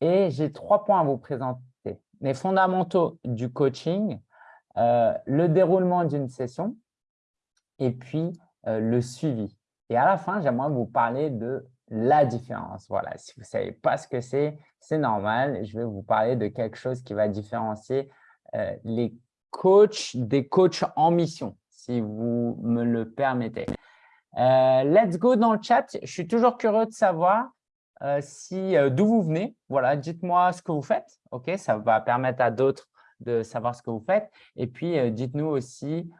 et j'ai trois points à vous présenter. Les fondamentaux du coaching, euh, le déroulement d'une session et puis euh, le suivi. Et à la fin, j'aimerais vous parler de la différence. Voilà, si vous ne savez pas ce que c'est, c'est normal. Je vais vous parler de quelque chose qui va différencier euh, les coachs des coachs en mission, si vous me le permettez. let's go dans le chat. Je suis toujours curieux de savoir si d'où vous venez. Voilà, dites-moi ce que vous faites. Ok, ça va permettre à d'autres de savoir ce que vous faites. Et puis, dites-nous aussi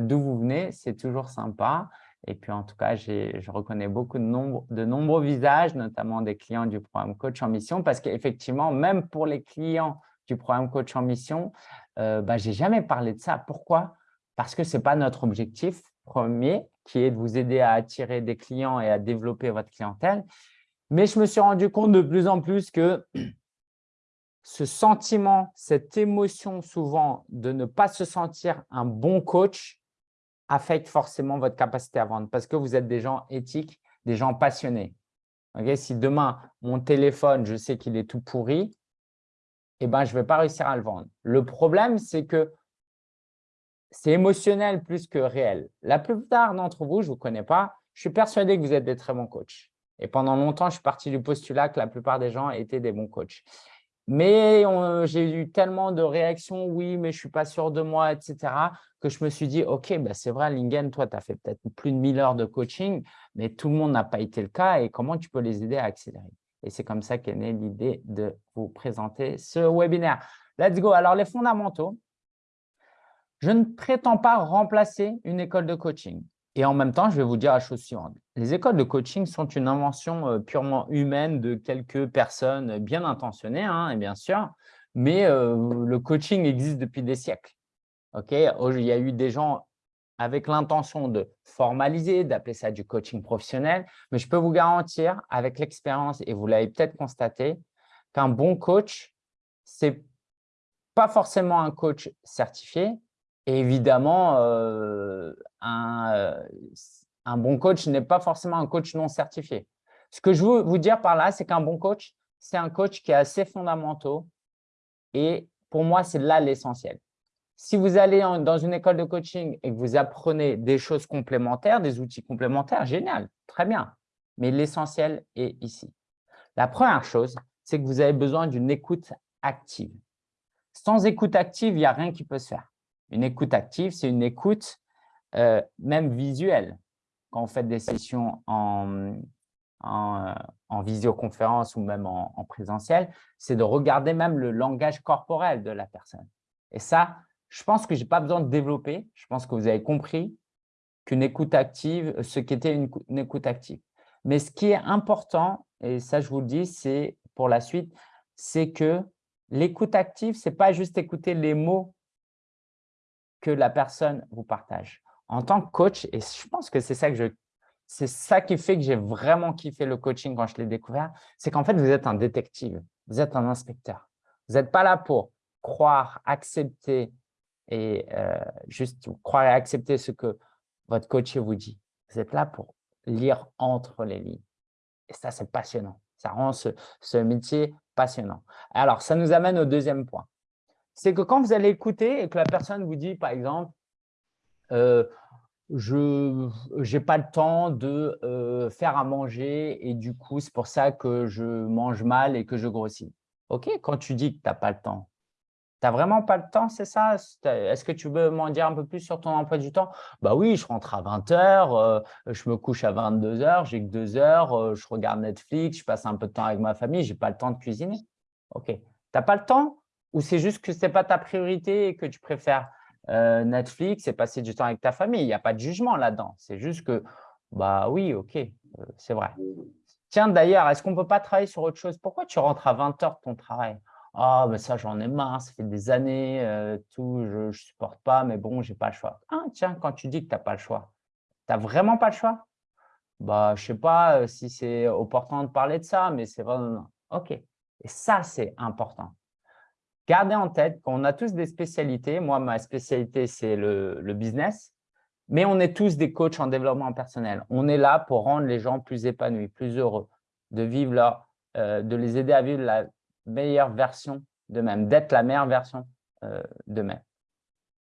d'où vous venez. C'est toujours sympa. Et puis, en tout cas, je reconnais beaucoup de, nombre, de nombreux visages, notamment des clients du programme Coach en Mission, parce qu'effectivement, même pour les clients du programme Coach en Mission, bah, je n'ai jamais parlé de ça. Pourquoi? Parce que ce n'est pas notre objectif premier, qui est de vous aider à attirer des clients et à développer votre clientèle. Mais je me suis rendu compte de plus en plus que ce sentiment, cette émotion souvent de ne pas se sentir un bon coach affecte forcément votre capacité à vendre parce que vous êtes des gens éthiques, des gens passionnés. si demain, mon téléphone, je sais qu'il est tout pourri, eh ben, je ne vais pas réussir à le vendre. Le problème, c'est que c'est émotionnel plus que réel. La plupart d'entre vous, je ne vous connais pas, je suis persuadé que vous êtes des très bons coachs. Et pendant longtemps, je suis parti du postulat que la plupart des gens étaient des bons coachs. Mais j'ai eu tellement de réactions, oui, mais je ne suis pas sûr de moi, etc., que je me suis dit, OK, bah, c'est vrai, Lingen, toi, tu as fait peut-être plus de 1000 heures de coaching, mais tout le monde n'a pas été le cas. Et comment tu peux les aider à accélérer? Et c'est comme ça qu'est née l'idée de vous présenter ce webinaire. Let's go. Alors, les fondamentaux. Je ne prétends pas remplacer une école de coaching. Et en même temps, je vais vous dire la chose suivante. Les écoles de coaching sont une invention euh, purement humaine de quelques personnes bien intentionnées, hein, bien sûr, mais euh, le coaching existe depuis des siècles. Ok, Il y a eu des gens avec l'intention de formaliser, d'appeler ça du coaching professionnel, mais je peux vous garantir, avec l'expérience, et vous l'avez peut-être constaté, qu'un bon coach, ce n'est pas forcément un coach certifié, évidemment, euh, un, un, bon coach n'est pas forcément un coach non certifié. Ce que je veux vous dire par là, c'est qu'un bon coach, c'est un coach qui a assez fondamentaux et pour moi, c'est là l'essentiel. Si vous allez dans une école de coaching et que vous apprenez des choses complémentaires, des outils complémentaires, génial, très bien. Mais l'essentiel est ici. La première chose, c'est que vous avez besoin d'une écoute active. Sans écoute active, il n'y a rien qui peut se faire. Une écoute active, c'est une écoute euh, même visuelle. Quand on fait des sessions en, en, euh, visioconférence ou même en, présentiel, c'est de regarder même le langage corporel de la personne. Et ça, je pense que je n'ai pas besoin de développer. Je pense que vous avez compris qu'une écoute active, ce qu'était une, une écoute active. Mais ce qui est important, et ça je vous le dis, c'est pour la suite, c'est que l'écoute active, ce n'est pas juste écouter les mots que la personne vous partage. En tant que coach, et je pense que c'est ça que je qui fait que j'ai vraiment kiffé le coaching quand je l'ai découvert, c'est qu'en fait, vous êtes un détective, vous êtes un inspecteur. Vous n'êtes pas là pour croire, accepter et euh, juste croire et accepter ce que votre coach vous dit. Vous êtes là pour lire entre les lignes. Et ça, c'est passionnant. Ça rend ce métier passionnant. Alors, ça nous amène au deuxième point c'est que quand vous allez écouter et que la personne vous dit, par exemple, euh, je n'ai pas le temps de euh, faire à manger et du coup, c'est pour ça que je mange mal et que je grossis. OK, quand tu dis que tu n'as pas le temps, tu n'as vraiment pas le temps, c'est ça? Est-ce que tu veux m'en dire un peu plus sur ton emploi du temps? Bah oui, je rentre à 20 h euh, je me couche à 22 h j'ai que 2 heures, je regarde Netflix, je passe un peu de temps avec ma famille, je n'ai pas le temps de cuisiner. OK, tu n'as pas le temps? Ou c'est juste que ce n'est pas ta priorité et que tu préfères euh, Netflix et passer du temps avec ta famille Il n'y a pas de jugement là-dedans. C'est juste que, bah oui, ok, euh, c'est vrai. Tiens, d'ailleurs, est-ce qu'on ne peut pas travailler sur autre chose? Pourquoi tu rentres à 20 heures de ton travail? Ah, ben ça, j'en ai marre, ça fait des années, euh, tout, je ne supporte pas, mais bon, je n'ai pas le choix. Ah, tiens, quand tu dis que tu n'as pas le choix, tu n'as vraiment pas le choix? Bah, Je ne sais pas si c'est opportun de parler de ça, mais c'est vraiment… Ok. Et ça, c'est important. Gardez en tête qu'on a tous des spécialités. Moi, ma spécialité, c'est le, business. Mais on est tous des coachs en développement personnel. On est là pour rendre les gens plus épanouis, plus heureux, de, vivre leur, de les aider à vivre meilleure version d'eux-mêmes, d'être la meilleure version euh, d'eux-mêmes.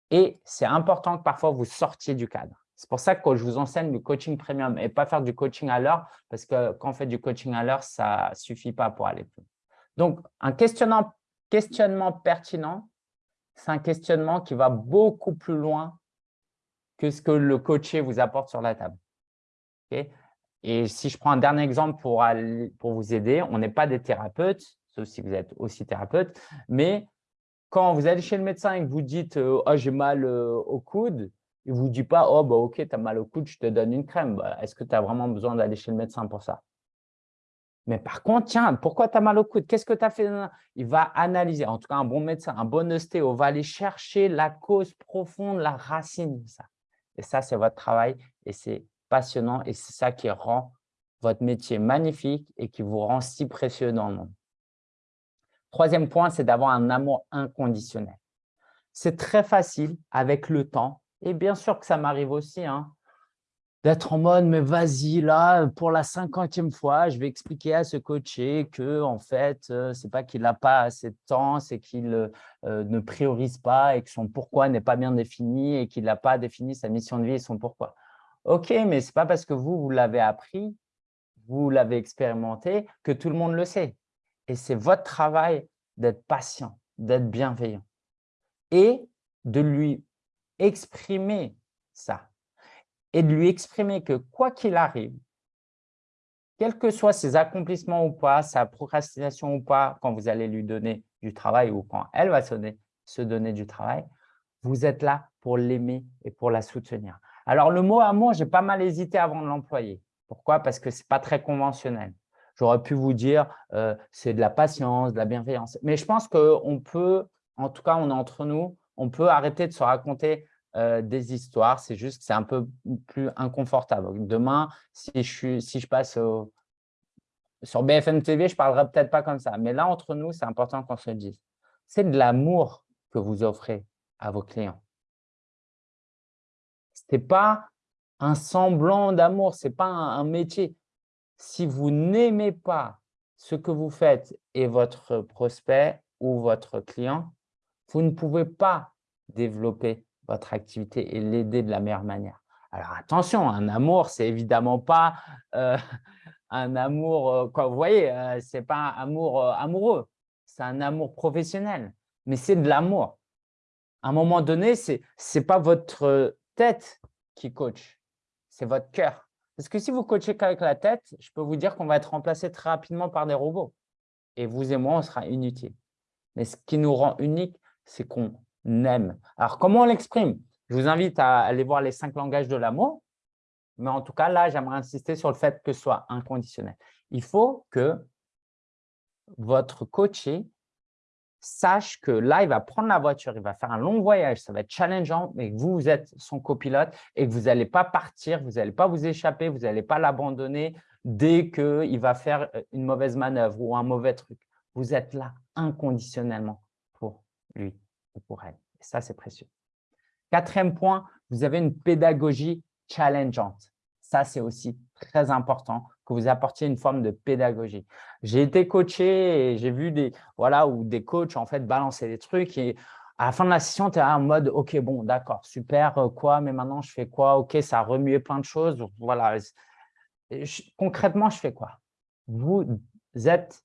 Et c'est important que parfois vous sortiez du cadre. C'est pour ça que je vous enseigne du coaching premium et pas faire du coaching à l'heure, parce que quand on fait du coaching à l'heure, ça ne suffit pas pour aller plus. Donc, un questionnement, questionnement pertinent, c'est un questionnement qui va beaucoup plus loin que ce que le coaché vous apporte sur la table. et si je prends un dernier exemple pour, vous aider, on n'est pas des thérapeutes, sauf si vous êtes aussi thérapeute, mais quand vous allez chez le médecin et que vous dites euh, oh, j'ai mal euh, au coude », il ne vous dit pas « Oh, bah, ok, tu as mal au coude, je te donne une crème. Bah, est-ce que tu as vraiment besoin d'aller chez le médecin pour ça ?» Mais par contre, tiens, pourquoi tu as mal au coude? Qu'est-ce que tu as fait? Il va analyser, en tout cas un bon médecin, un bon ostéo, va aller chercher la cause profonde, la racine de ça. Et ça, c'est votre travail et c'est passionnant et c'est ça qui rend votre métier magnifique et qui vous rend si précieux dans le monde. Troisième point, c'est d'avoir un amour inconditionnel. C'est très facile avec le temps, et bien sûr que ça m'arrive aussi, hein, d'être en mode, mais vas-y, là, pour la cinquantième fois, je vais expliquer à ce coaché que, en fait, euh, c'est pas qu'il n'a pas assez de temps, c'est qu'il euh, ne priorise pas et que son pourquoi n'est pas bien défini et qu'il n'a pas défini sa mission de vie et son pourquoi. Ok, mais ce n'est pas parce que vous, vous l'avez appris, vous l'avez expérimenté, que tout le monde le sait. Et c'est votre travail d'être patient, d'être bienveillant et de lui exprimer ça et de lui exprimer que quoi qu'il arrive, quels que soient ses accomplissements ou pas, sa procrastination ou pas, quand vous allez lui donner du travail ou quand elle va se donner, du travail, vous êtes là pour l'aimer et pour la soutenir. Alors, le mot amour, j'ai pas mal hésité avant de l'employer. Pourquoi? Parce que ce n'est pas très conventionnel. J'aurais pu vous dire euh, c'est de la patience, de la bienveillance. Mais je pense qu'on peut, en tout cas, on est entre nous, on peut arrêter de se raconter euh, des histoires. C'est juste que c'est un peu plus inconfortable. Demain, si je, passe sur BFM TV, je ne parlerai peut-être pas comme ça. Mais là, entre nous, c'est important qu'on se le dise. C'est de l'amour que vous offrez à vos clients. Ce n'est pas un semblant d'amour, ce n'est pas un métier si vous n'aimez pas ce que vous faites et votre prospect ou votre client, vous ne pouvez pas développer votre activité et l'aider de la meilleure manière. Alors attention, un amour, c'est évidemment pas euh, un amour, euh, vous voyez, euh, ce n'est pas un amour amoureux, c'est un amour professionnel, mais c'est de l'amour. À un moment donné, ce n'est pas votre tête qui coach, c'est votre cœur. Parce que si vous coachez qu'avec la tête, je peux vous dire qu'on va être remplacé très rapidement par des robots. Et vous et moi, on sera inutiles. Mais ce qui nous rend unique, c'est qu'on aime. Alors, comment on l'exprime? Je vous invite à aller voir les cinq langages de l'amour. Mais en tout cas, là, j'aimerais insister sur le fait que ce soit inconditionnel. Il faut que votre coaché sache que là, il va prendre la voiture, il va faire un long voyage, ça va être challengeant, mais vous, vous êtes son copilote et que vous n'allez pas partir, vous n'allez pas vous échapper, vous n'allez pas l'abandonner dès qu'il va faire euh, une mauvaise manœuvre ou un mauvais truc. Vous êtes là inconditionnellement pour lui pour elle. Et ça, c'est précieux. Quatrième point, vous avez une pédagogie challengeante. Ça, c'est aussi très important que vous apportiez une forme de pédagogie. J'ai été coaché et j'ai vu des, voilà, où des coachs en fait balancer des trucs et à la fin de la session, tu es en mode « Ok, bon, d'accord, super, euh, quoi, mais maintenant, je fais quoi? Ok, ça a remué plein de choses. Voilà. concrètement, je fais quoi? Vous êtes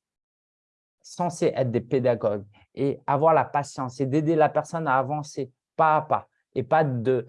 censé être des pédagogues et avoir la patience et d'aider la personne à avancer pas à pas et pas de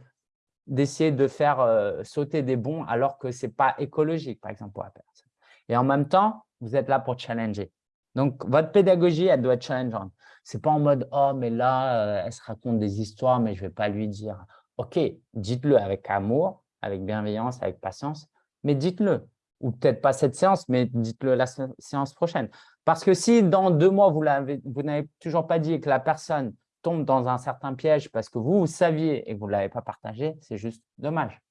d'essayer de faire euh, sauter des bons alors que ce n'est pas écologique, par exemple, pour la personne. Et en même temps, vous êtes là pour challenger. Donc, votre pédagogie, elle doit être challengeante. Ce n'est pas en mode « Oh, mais là, euh, elle se raconte des histoires, mais je ne vais pas lui dire. » Ok, dites-le avec amour, avec bienveillance, avec patience, mais dites-le. Ou peut-être pas cette séance, mais dites-le la séance prochaine. Parce que si dans deux mois, vous n'avez toujours pas dit que la personne tombe dans un certain piège parce que vous, vous saviez et que vous ne l'avez pas partagé, c'est juste dommage.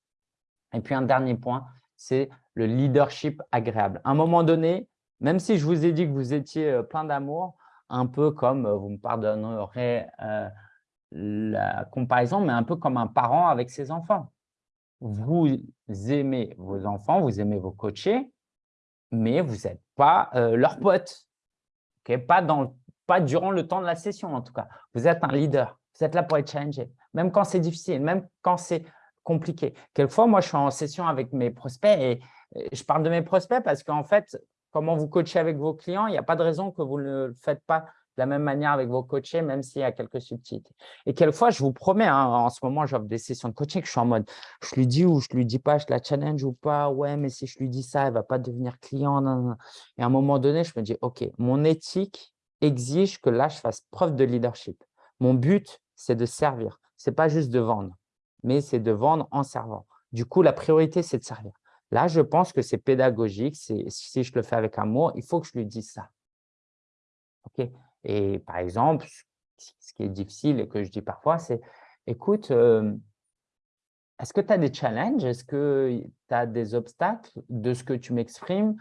Et puis, un dernier point, c'est le leadership agréable. À un moment donné, même si je vous ai dit que vous étiez euh, plein d'amour, un peu comme, euh, vous me pardonnerez euh, la comparaison, mais un peu comme un parent avec ses enfants. Vous aimez vos enfants, vous aimez vos coachés, mais vous n'êtes pas leurs potes. Pas dans, pas durant le temps de la session en tout cas. Vous êtes un leader, vous êtes là pour être challengé, même quand c'est difficile, même quand c'est compliqué. Quelquefois, moi, je suis en session avec mes prospects et je parle de mes prospects parce qu'en fait, comment vous coachez avec vos clients, il n'y a pas de raison que vous ne le faites pas de la même manière avec vos coachés, même s'il y a quelques subtilités. Et quelquefois, je vous promets, hein, en ce moment, j'offre des sessions de coaching, je suis en mode, je lui dis ou je lui dis pas, je la challenge ou pas, ouais, mais si je lui dis ça, elle ne va pas devenir client. Et à un moment donné, je me dis, OK, mon éthique exige que là, je fasse preuve de leadership. Mon but, c'est de servir. Ce n'est pas juste de vendre, mais c'est de vendre en servant. Du coup, la priorité, c'est de servir. Là, je pense que c'est pédagogique. Si je le fais avec amour, il faut que je lui dise ça. OK? Et par exemple, ce qui est difficile et que je dis parfois, c'est « écoute, est-ce que tu as des challenges? Est-ce que tu as des obstacles de ce que tu m'exprimes?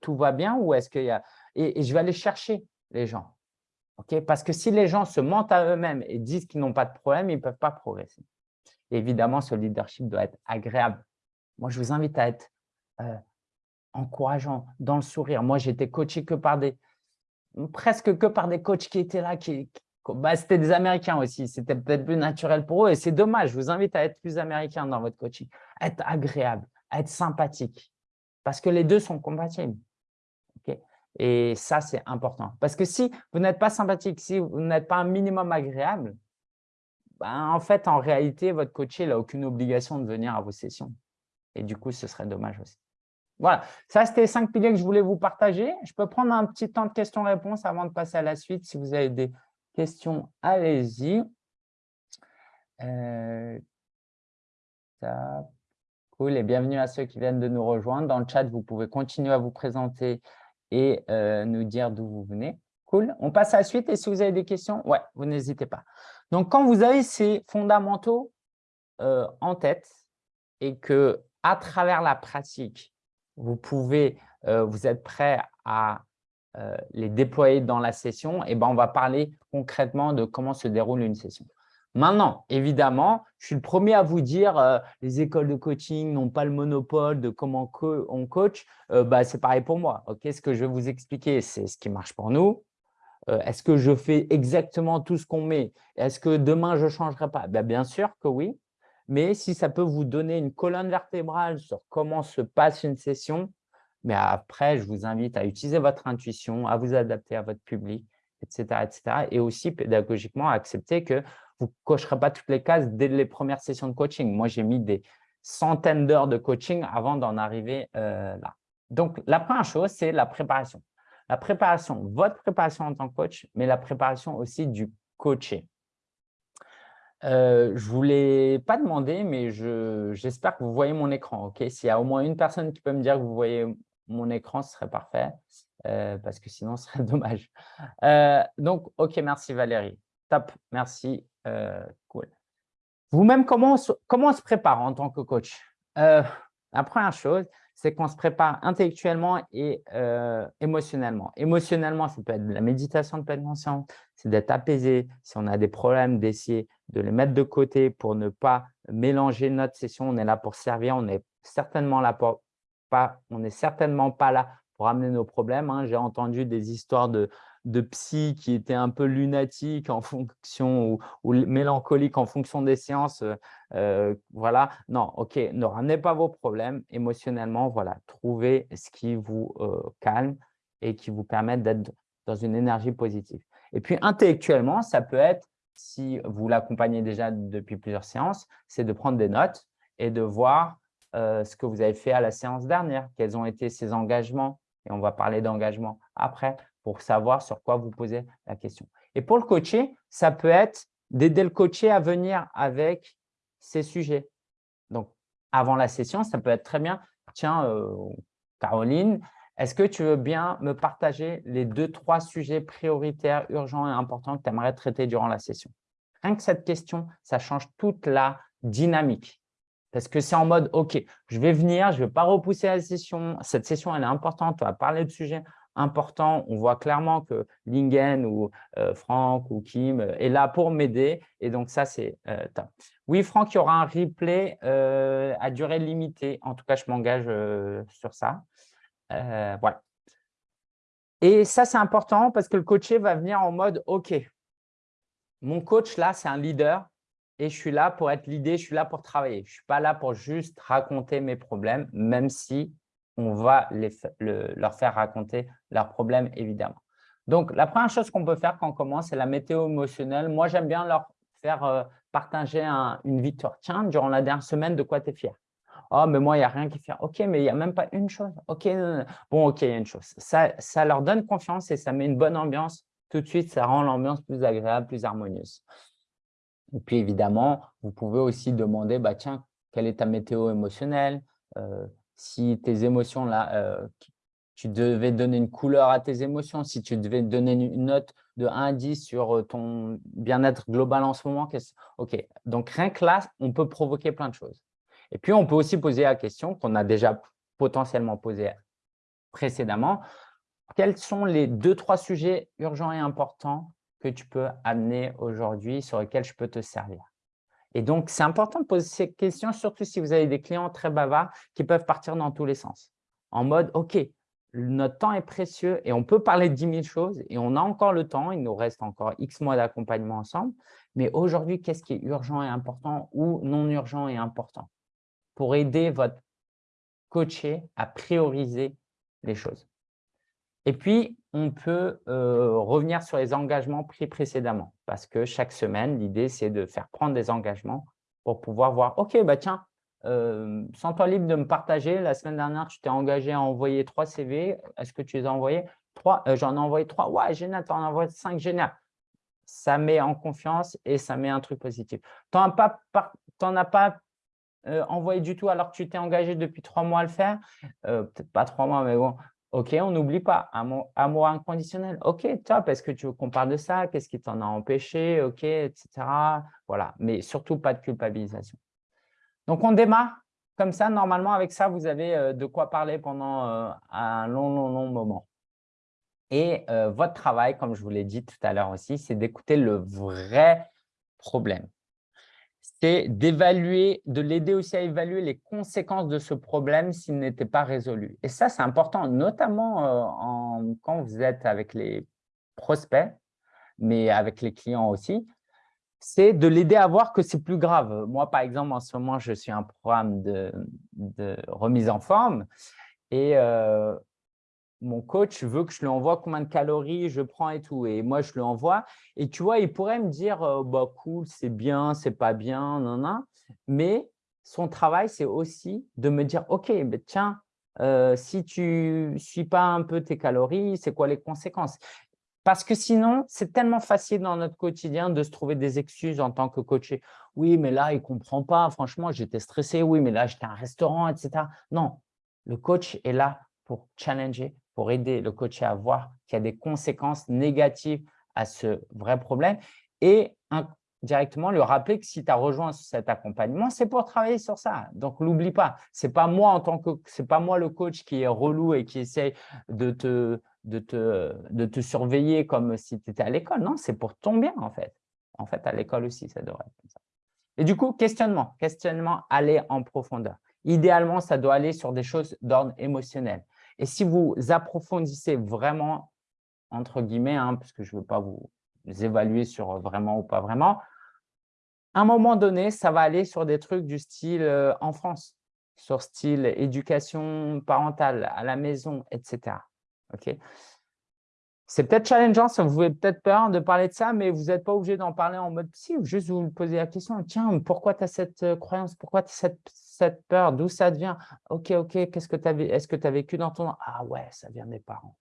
Tout va bien ou est-ce qu'il y a… Et, je vais aller chercher les gens. Parce que si les gens se mentent à eux-mêmes et disent qu'ils n'ont pas de problème, ils ne peuvent pas progresser. évidemment, ce leadership doit être agréable. Moi, je vous invite à être encourageant, dans le sourire. Moi, été coaché que par des, presque que par des coachs qui étaient là, qui, bah, c'était des Américains aussi, c'était peut-être plus naturel pour eux et c'est dommage, je vous invite à être plus américain dans votre coaching, être agréable, à être sympathique, parce que les deux sont compatibles. et ça, c'est important. Parce que si vous n'êtes pas sympathique, si vous n'êtes pas un minimum agréable, ben, en fait, en réalité, votre coach n'a aucune obligation de venir à vos sessions. Et du coup, ce serait dommage aussi. Voilà, ça, c'était les cinq piliers que je voulais vous partager. Je peux prendre un petit temps de questions-réponses avant de passer à la suite. Si vous avez des questions, allez-y. Euh, cool, et bienvenue à ceux qui viennent de nous rejoindre. Dans le chat, vous pouvez continuer à vous présenter et euh, nous dire d'où vous venez. Cool, on passe à la suite et si vous avez des questions, ouais, vous n'hésitez pas. Donc, quand vous avez ces fondamentaux euh, en tête et que à travers la pratique, vous pouvez, euh, vous êtes prêt à euh, les déployer dans la session, et eh ben, on va parler concrètement de comment se déroule une session. Maintenant, évidemment, je suis le premier à vous dire euh, les écoles de coaching n'ont pas le monopole de comment on coach. bah, C'est pareil pour moi. Ce que je vais vous expliquer, c'est ce qui marche pour nous. Est-ce que je fais exactement tout ce qu'on met? Est-ce que demain, je ne changerai pas? Ben, Bien sûr que oui mais si ça peut vous donner une colonne vertébrale sur comment se passe une session, mais après, je vous invite à utiliser votre intuition, à vous adapter à votre public, etc. etc. et aussi pédagogiquement à accepter que vous ne cocherez pas toutes les cases dès les premières sessions de coaching. Moi, j'ai mis des centaines d'heures de coaching avant d'en arriver euh, là. Donc, la première chose, c'est la préparation. La préparation, votre préparation en tant que coach, mais la préparation aussi du coaché. Euh, je ne vous l'ai pas demandé, mais j'espère que vous voyez mon écran. Ok, S'il y a au moins une personne qui peut me dire que vous voyez mon écran, ce serait parfait, euh, parce que sinon, ce serait dommage. Euh, donc, OK, merci Valérie. Top, merci. cool. Vous-même, comment, comment on se prépare en tant que coach? La première chose, c'est qu'on se prépare intellectuellement et émotionnellement. Émotionnellement, ça peut être de la méditation de pleine conscience, c'est d'être apaisé. Si on a des problèmes, d'essayer de les mettre de côté pour ne pas mélanger notre session. On est là pour servir, on n'est certainement là pas, on certainement pas là pour amener nos problèmes. Hein. J'ai entendu des histoires de, de psy qui étaient un peu lunatiques en fonction ou, mélancoliques en fonction des séances. Euh, euh, voilà, non, ok, ne ramenez pas vos problèmes émotionnellement. Voilà, trouvez ce qui vous euh, calme et qui vous permette d'être dans une énergie positive. Et puis, intellectuellement, ça peut être, si vous l'accompagnez déjà depuis plusieurs séances, c'est de prendre des notes et de voir ce que vous avez fait à la séance dernière, quels ont été ces engagements, et on va parler d'engagement après, pour savoir sur quoi vous posez la question. Et pour le coacher, ça peut être d'aider le coacher à venir avec ces sujets. Donc, avant la session, ça peut être très bien. Tiens, euh, Caroline, est-ce que tu veux bien me partager les deux, trois sujets prioritaires, urgents et importants que tu aimerais traiter durant la session? Rien que cette question, ça change toute la dynamique. Parce que c'est en mode, OK, je vais venir, je ne vais pas repousser la session. Cette session, elle est importante, on va parler de sujets important. On voit clairement que Lingen ou euh, Franck ou Kim euh, est là pour m'aider. Et donc, ça, c'est euh, top. Oui, Franck, il y aura un replay à durée limitée. En tout cas, je m'engage sur ça. Voilà. Et ça, c'est important parce que le coaché va venir en mode « Ok, mon coach, là, c'est un leader et je suis là pour être l'idée, je suis là pour travailler. Je ne suis pas là pour juste raconter mes problèmes, même si on va leur faire raconter leurs problèmes, évidemment. Donc, la première chose qu'on peut faire quand on commence, c'est la météo émotionnelle. Moi, j'aime bien leur faire euh, partager une victoire. Tiens, durant la dernière semaine, de quoi tu es fier? Oh, mais moi, il n'y a rien qui fait. Ok, mais il n'y a même pas une chose. Ok, bon, ok, il y a une chose. Ça, leur donne confiance et ça met une bonne ambiance. Tout de suite, ça rend l'ambiance plus agréable, plus harmonieuse. Et puis, évidemment, vous pouvez aussi demander, bah, tiens, quelle est ta météo émotionnelle? Euh, Si tes émotions, là, euh, tu devais donner une couleur à tes émotions, si tu devais donner une note de 1 à 10 sur euh, ton bien-être global en ce moment, ok. Donc, rien que là, on peut provoquer plein de choses. Et puis, on peut aussi poser la question qu'on a déjà potentiellement posée précédemment. Quels sont les deux, trois sujets urgents et importants que tu peux amener aujourd'hui sur lesquels je peux te servir? Et donc, c'est important de poser ces questions, surtout si vous avez des clients très bavards qui peuvent partir dans tous les sens. En mode, OK, notre temps est précieux et on peut parler de 10 000 choses et on a encore le temps, il nous reste encore X mois d'accompagnement ensemble. Mais aujourd'hui, qu'est-ce qui est urgent et important ou non urgent et important? Pour aider votre coaché à prioriser les choses. Et puis, on peut euh, revenir sur les engagements pris précédemment parce que chaque semaine, l'idée, c'est de faire prendre des engagements pour pouvoir voir, OK, bah tiens, euh, sens-toi libre de me partager. La semaine dernière, tu t'es engagé à envoyer trois CV. Est-ce que tu les as envoyés? Trois. Euh, j'en ai envoyé trois. Ouais, génial, tu en as envoyé cinq. Génial. Ça met en confiance et ça met un truc positif. Tu n'en as pas, euh, envoyé du tout alors que tu t'es engagé depuis trois mois à le faire. Peut-être pas trois mois, mais bon. OK, on n'oublie pas. Amour, inconditionnel. OK, top. Est-ce que tu veux qu'on parle de ça? Qu'est-ce qui t'en a empêché? OK, etc. Voilà. Mais surtout, pas de culpabilisation. Donc, on démarre comme ça. Normalement, avec ça, vous avez euh, de quoi parler pendant euh, un long, long, long moment. Et euh, votre travail, comme je vous l'ai dit tout à l'heure aussi, c'est d'écouter le vrai problème. C'est d'évaluer, de l'aider aussi à évaluer les conséquences de ce problème s'il n'était pas résolu. Et ça, c'est important, notamment quand vous êtes avec les prospects, mais avec les clients aussi c'est de l'aider à voir que c'est plus grave. Moi, par exemple, en ce moment, je suis un programme de, remise en forme et euh, mon coach veut que je lui envoie combien de calories je prends et tout. Et moi, je lui envoie. Et tu vois, il pourrait me dire euh, bah, cool, c'est bien, c'est pas bien, non, non. Mais son travail, c'est aussi de me dire ok, ben, tiens, euh, si tu ne suis pas un peu tes calories, c'est quoi les conséquences? Parce que sinon, c'est tellement facile dans notre quotidien de se trouver des excuses en tant que coaché. Oui, mais là, il ne comprend pas. Franchement, j'étais stressé. Oui, mais là, j'étais à un restaurant, etc. Non, le coach est là pour challenger, pour aider le coaché à voir qu'il y a des conséquences négatives à ce vrai problème et directement lui rappeler que si tu as rejoint cet accompagnement, c'est pour travailler sur ça. Donc, l'oublie pas. Ce n'est pas moi en tant que c'est pas moi le coach qui est relou et qui essaye de te de te, de te surveiller comme si tu étais à l'école. Non, c'est pour ton bien, en fait. En fait, à l'école aussi, ça devrait être comme ça. Et du coup, questionnement. Questionnement, aller en profondeur. Idéalement, ça doit aller sur des choses d'ordre émotionnel. Et si vous approfondissez vraiment, entre guillemets, hein, parce que je ne veux pas vous évaluer sur vraiment ou pas vraiment, à un moment donné, ça va aller sur des trucs du style en France, sur style éducation parentale, à la maison, etc. C'est peut-être challengeant, ça vous fait peut-être peur de parler de ça, mais vous n'êtes pas obligé d'en parler en mode psy, juste vous poser la question, tiens, pourquoi tu as cette euh, croyance, pourquoi tu as cette, peur, d'où ça vient? Ok, ok, que est-ce que tu as vécu dans ton… Ah ouais, ça vient des parents.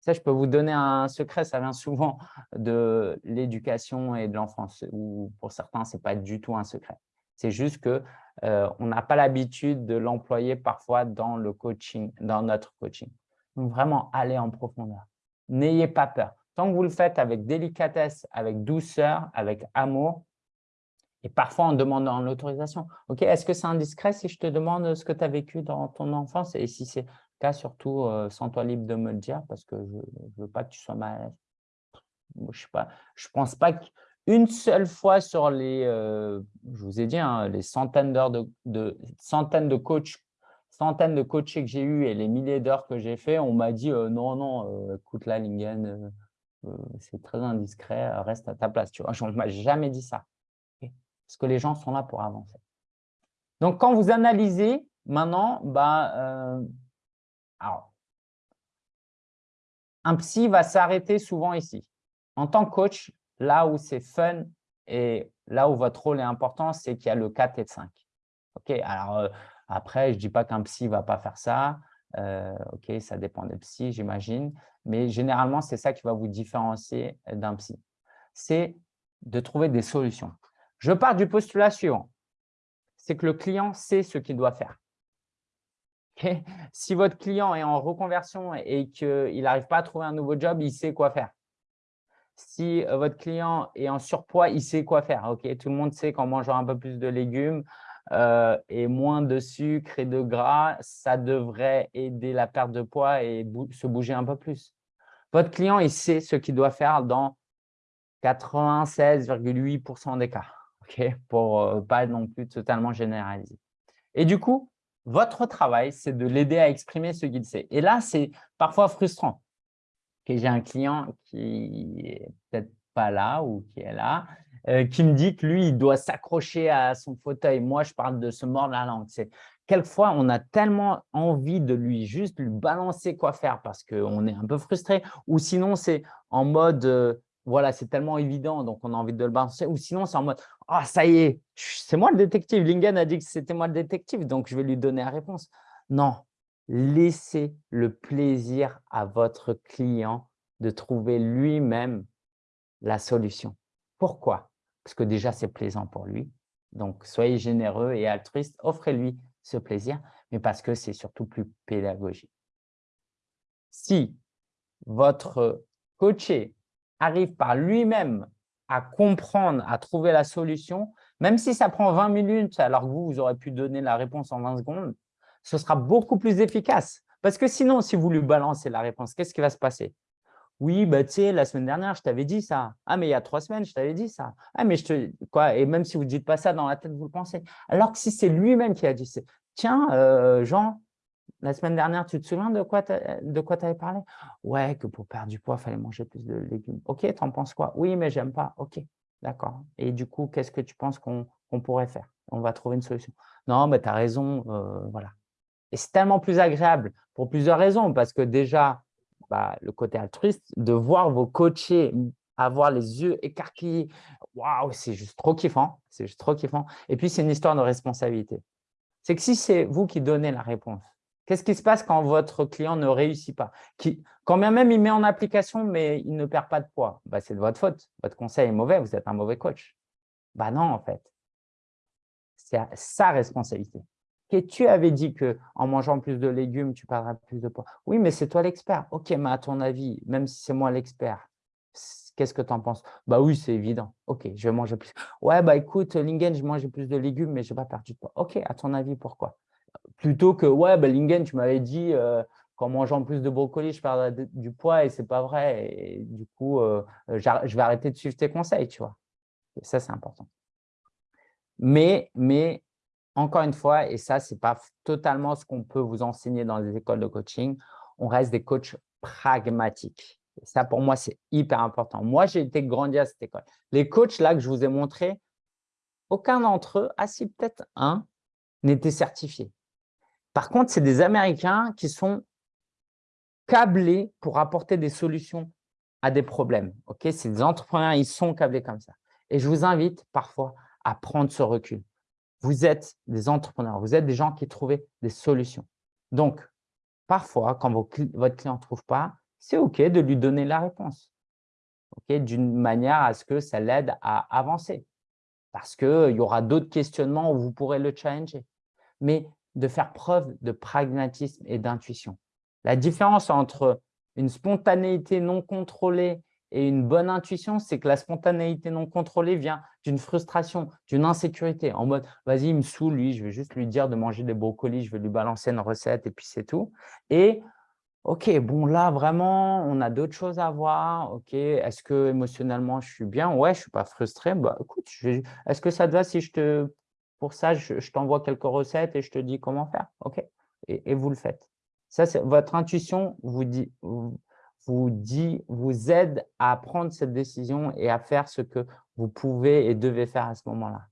Ça, je peux vous donner un secret, ça vient souvent de l'éducation et de l'enfance, ou pour certains, ce n'est pas du tout un secret. C'est juste qu'on euh, n'a pas l'habitude de l'employer parfois dans le coaching, dans notre coaching. Donc, vraiment, allez en profondeur. N'ayez pas peur. Tant que vous le faites avec délicatesse, avec douceur, avec amour, et parfois en demandant l'autorisation. Ok, est-ce que c'est indiscret si je te demande ce que tu as vécu dans ton enfance? Et si c'est le cas, surtout, euh, sens-toi libre de me le dire parce que je ne veux pas que tu sois mal Je ne pense pas qu'une seule fois sur les, euh, je vous ai dit, hein, les centaines d'heures de, de, centaines de coachs centaines de coachés que j'ai eu et les milliers d'heures que j'ai fait, on m'a dit non, non, écoute là, Lingen, c'est très indiscret, reste à ta place. Tu vois, on m'a jamais dit ça. Parce que les gens sont là pour avancer. Donc, quand vous analysez, maintenant, bah, un psy va s'arrêter souvent ici. En tant que coach, là où c'est fun et là où votre rôle est important, c'est qu'il y a le 4 et le 5. Ok, alors euh, après, je ne dis pas qu'un psy ne va pas faire ça. Euh, ok, ça dépend des psys, j'imagine. Mais généralement, c'est ça qui va vous différencier d'un psy. C'est de trouver des solutions. Je pars du postulat suivant. C'est que le client sait ce qu'il doit faire. Si votre client est en reconversion et qu'il n'arrive pas à trouver un nouveau job, il sait quoi faire. Si euh, votre client est en surpoids, il sait quoi faire. Tout le monde sait qu'en mangeant un peu plus de légumes euh, et moins de sucre et de gras, ça devrait aider la perte de poids et se bouger un peu plus. Votre client, il sait ce qu'il doit faire dans 96,8% des cas, pour ne euh, pas non plus totalement généraliser. Et du coup, votre travail, c'est de l'aider à exprimer ce qu'il sait. Et là, c'est parfois frustrant. J'ai un client qui est peut-être pas là ou qui est là, qui me dit que lui, il doit s'accrocher à son fauteuil. Moi, je parle de se mordre la langue. Quelquefois, on a tellement envie de lui juste lui balancer quoi faire parce qu'on est un peu frustré. Ou sinon, c'est en mode, euh, voilà, c'est tellement évident, donc on a envie de le balancer. Ou sinon, c'est en mode « Ah, ça y est, c'est moi le détective. Lingen a dit que c'était moi le détective, donc je vais lui donner la réponse. » Non, laissez le plaisir à votre client de trouver lui-même la solution. Pourquoi? Parce que déjà, c'est plaisant pour lui. Donc, soyez généreux et altruiste, offrez-lui ce plaisir, mais parce que c'est surtout plus pédagogique. Si votre coaché arrive par lui-même à comprendre, à trouver la solution, même si ça prend 20 minutes alors que vous, vous aurez pu donner la réponse en 20 secondes, ce sera beaucoup plus efficace. Parce que sinon, si vous lui balancez la réponse, qu'est-ce qui va se passer? Oui, bah, tu sais, la semaine dernière, je t'avais dit ça. Ah, mais il y a trois semaines, je t'avais dit ça. Ah, mais je te… Quoi Et même si vous ne dites pas ça dans la tête, vous le pensez. Alors que si c'est lui-même qui a dit, tiens, euh, Jean, la semaine dernière, tu te souviens de quoi tu avais parlé? Ouais, que pour perdre du poids, il fallait manger plus de légumes. Ok, tu en penses quoi? Oui, mais j'aime pas. Ok, d'accord. Et du coup, qu'est-ce que tu penses qu'on pourrait faire? On va trouver une solution. Non, mais tu as raison, euh, voilà. Et c'est tellement plus agréable pour plusieurs raisons, parce que déjà, bah, le côté altruiste, de voir vos coachés avoir les yeux écarquillés, waouh, c'est juste trop kiffant, c'est juste trop kiffant. Et puis, c'est une histoire de responsabilité. C'est que si c'est vous qui donnez la réponse, Qu'est-ce qui se passe quand votre client ne réussit pas? Quand bien même il met en application, mais il ne perd pas de poids, bah, c'est de votre faute. Votre conseil est mauvais, vous êtes un mauvais coach. Bah non, en fait. C'est sa responsabilité. Tu avais dit qu'en mangeant plus de légumes, tu perdras plus de poids. Oui, mais c'est toi l'expert. Ok, mais à ton avis, même si c'est moi l'expert, qu'est-ce que tu en penses? Bah oui, c'est évident. Ok, je vais manger plus. Ouais, bah écoute, Lingen, je mangeais plus de légumes, mais je n'ai pas perdu de poids. Ok, à ton avis, pourquoi? Plutôt que ouais, bah, Lingen, tu m'avais dit euh, qu'en mangeant plus de brocoli, je perdrais du poids et c'est pas vrai. Et du coup, euh, je vais arrêter de suivre tes conseils, tu vois. ça, c'est important. Mais, mais encore une fois, et ça, ce n'est pas totalement ce qu'on peut vous enseigner dans les écoles de coaching, on reste des coachs pragmatiques. ça, pour moi, c'est hyper important. Moi, j'ai été grandi à cette école. Les coachs là que je vous ai montrés, aucun d'entre eux, ah si, peut-être un, n'était certifié. Par contre, c'est des Américains qui sont câblés pour apporter des solutions à des problèmes. C'est des entrepreneurs, ils sont câblés comme ça. Et je vous invite parfois à prendre ce recul. Vous êtes des entrepreneurs, vous êtes des gens qui trouvent des solutions. Donc, parfois, quand votre client ne trouve pas, c'est OK de lui donner la réponse. Ok, D'une manière à ce que ça l'aide à avancer. Parce qu'il y aura d'autres questionnements où vous pourrez le challenger. Mais de faire preuve de pragmatisme et d'intuition. La différence entre une spontanéité non contrôlée et une bonne intuition, c'est que la spontanéité non contrôlée vient d'une frustration, d'une insécurité, en mode « vas-y, il me saoule, lui, je vais juste lui dire de manger des brocolis, je vais lui balancer une recette et puis c'est tout ». Et « ok, bon là, vraiment, on a d'autres choses à voir, ok, est-ce que émotionnellement, je suis bien? Ouais, je ne suis pas frustré, bah écoute, est-ce que ça te va si je te pour ça, je, t'envoie quelques recettes et je te dis comment faire? OK et, vous le faites. Ça, votre intuition vous dit, dit, vous aide à prendre cette décision et à faire ce que vous pouvez et devez faire à ce moment-là.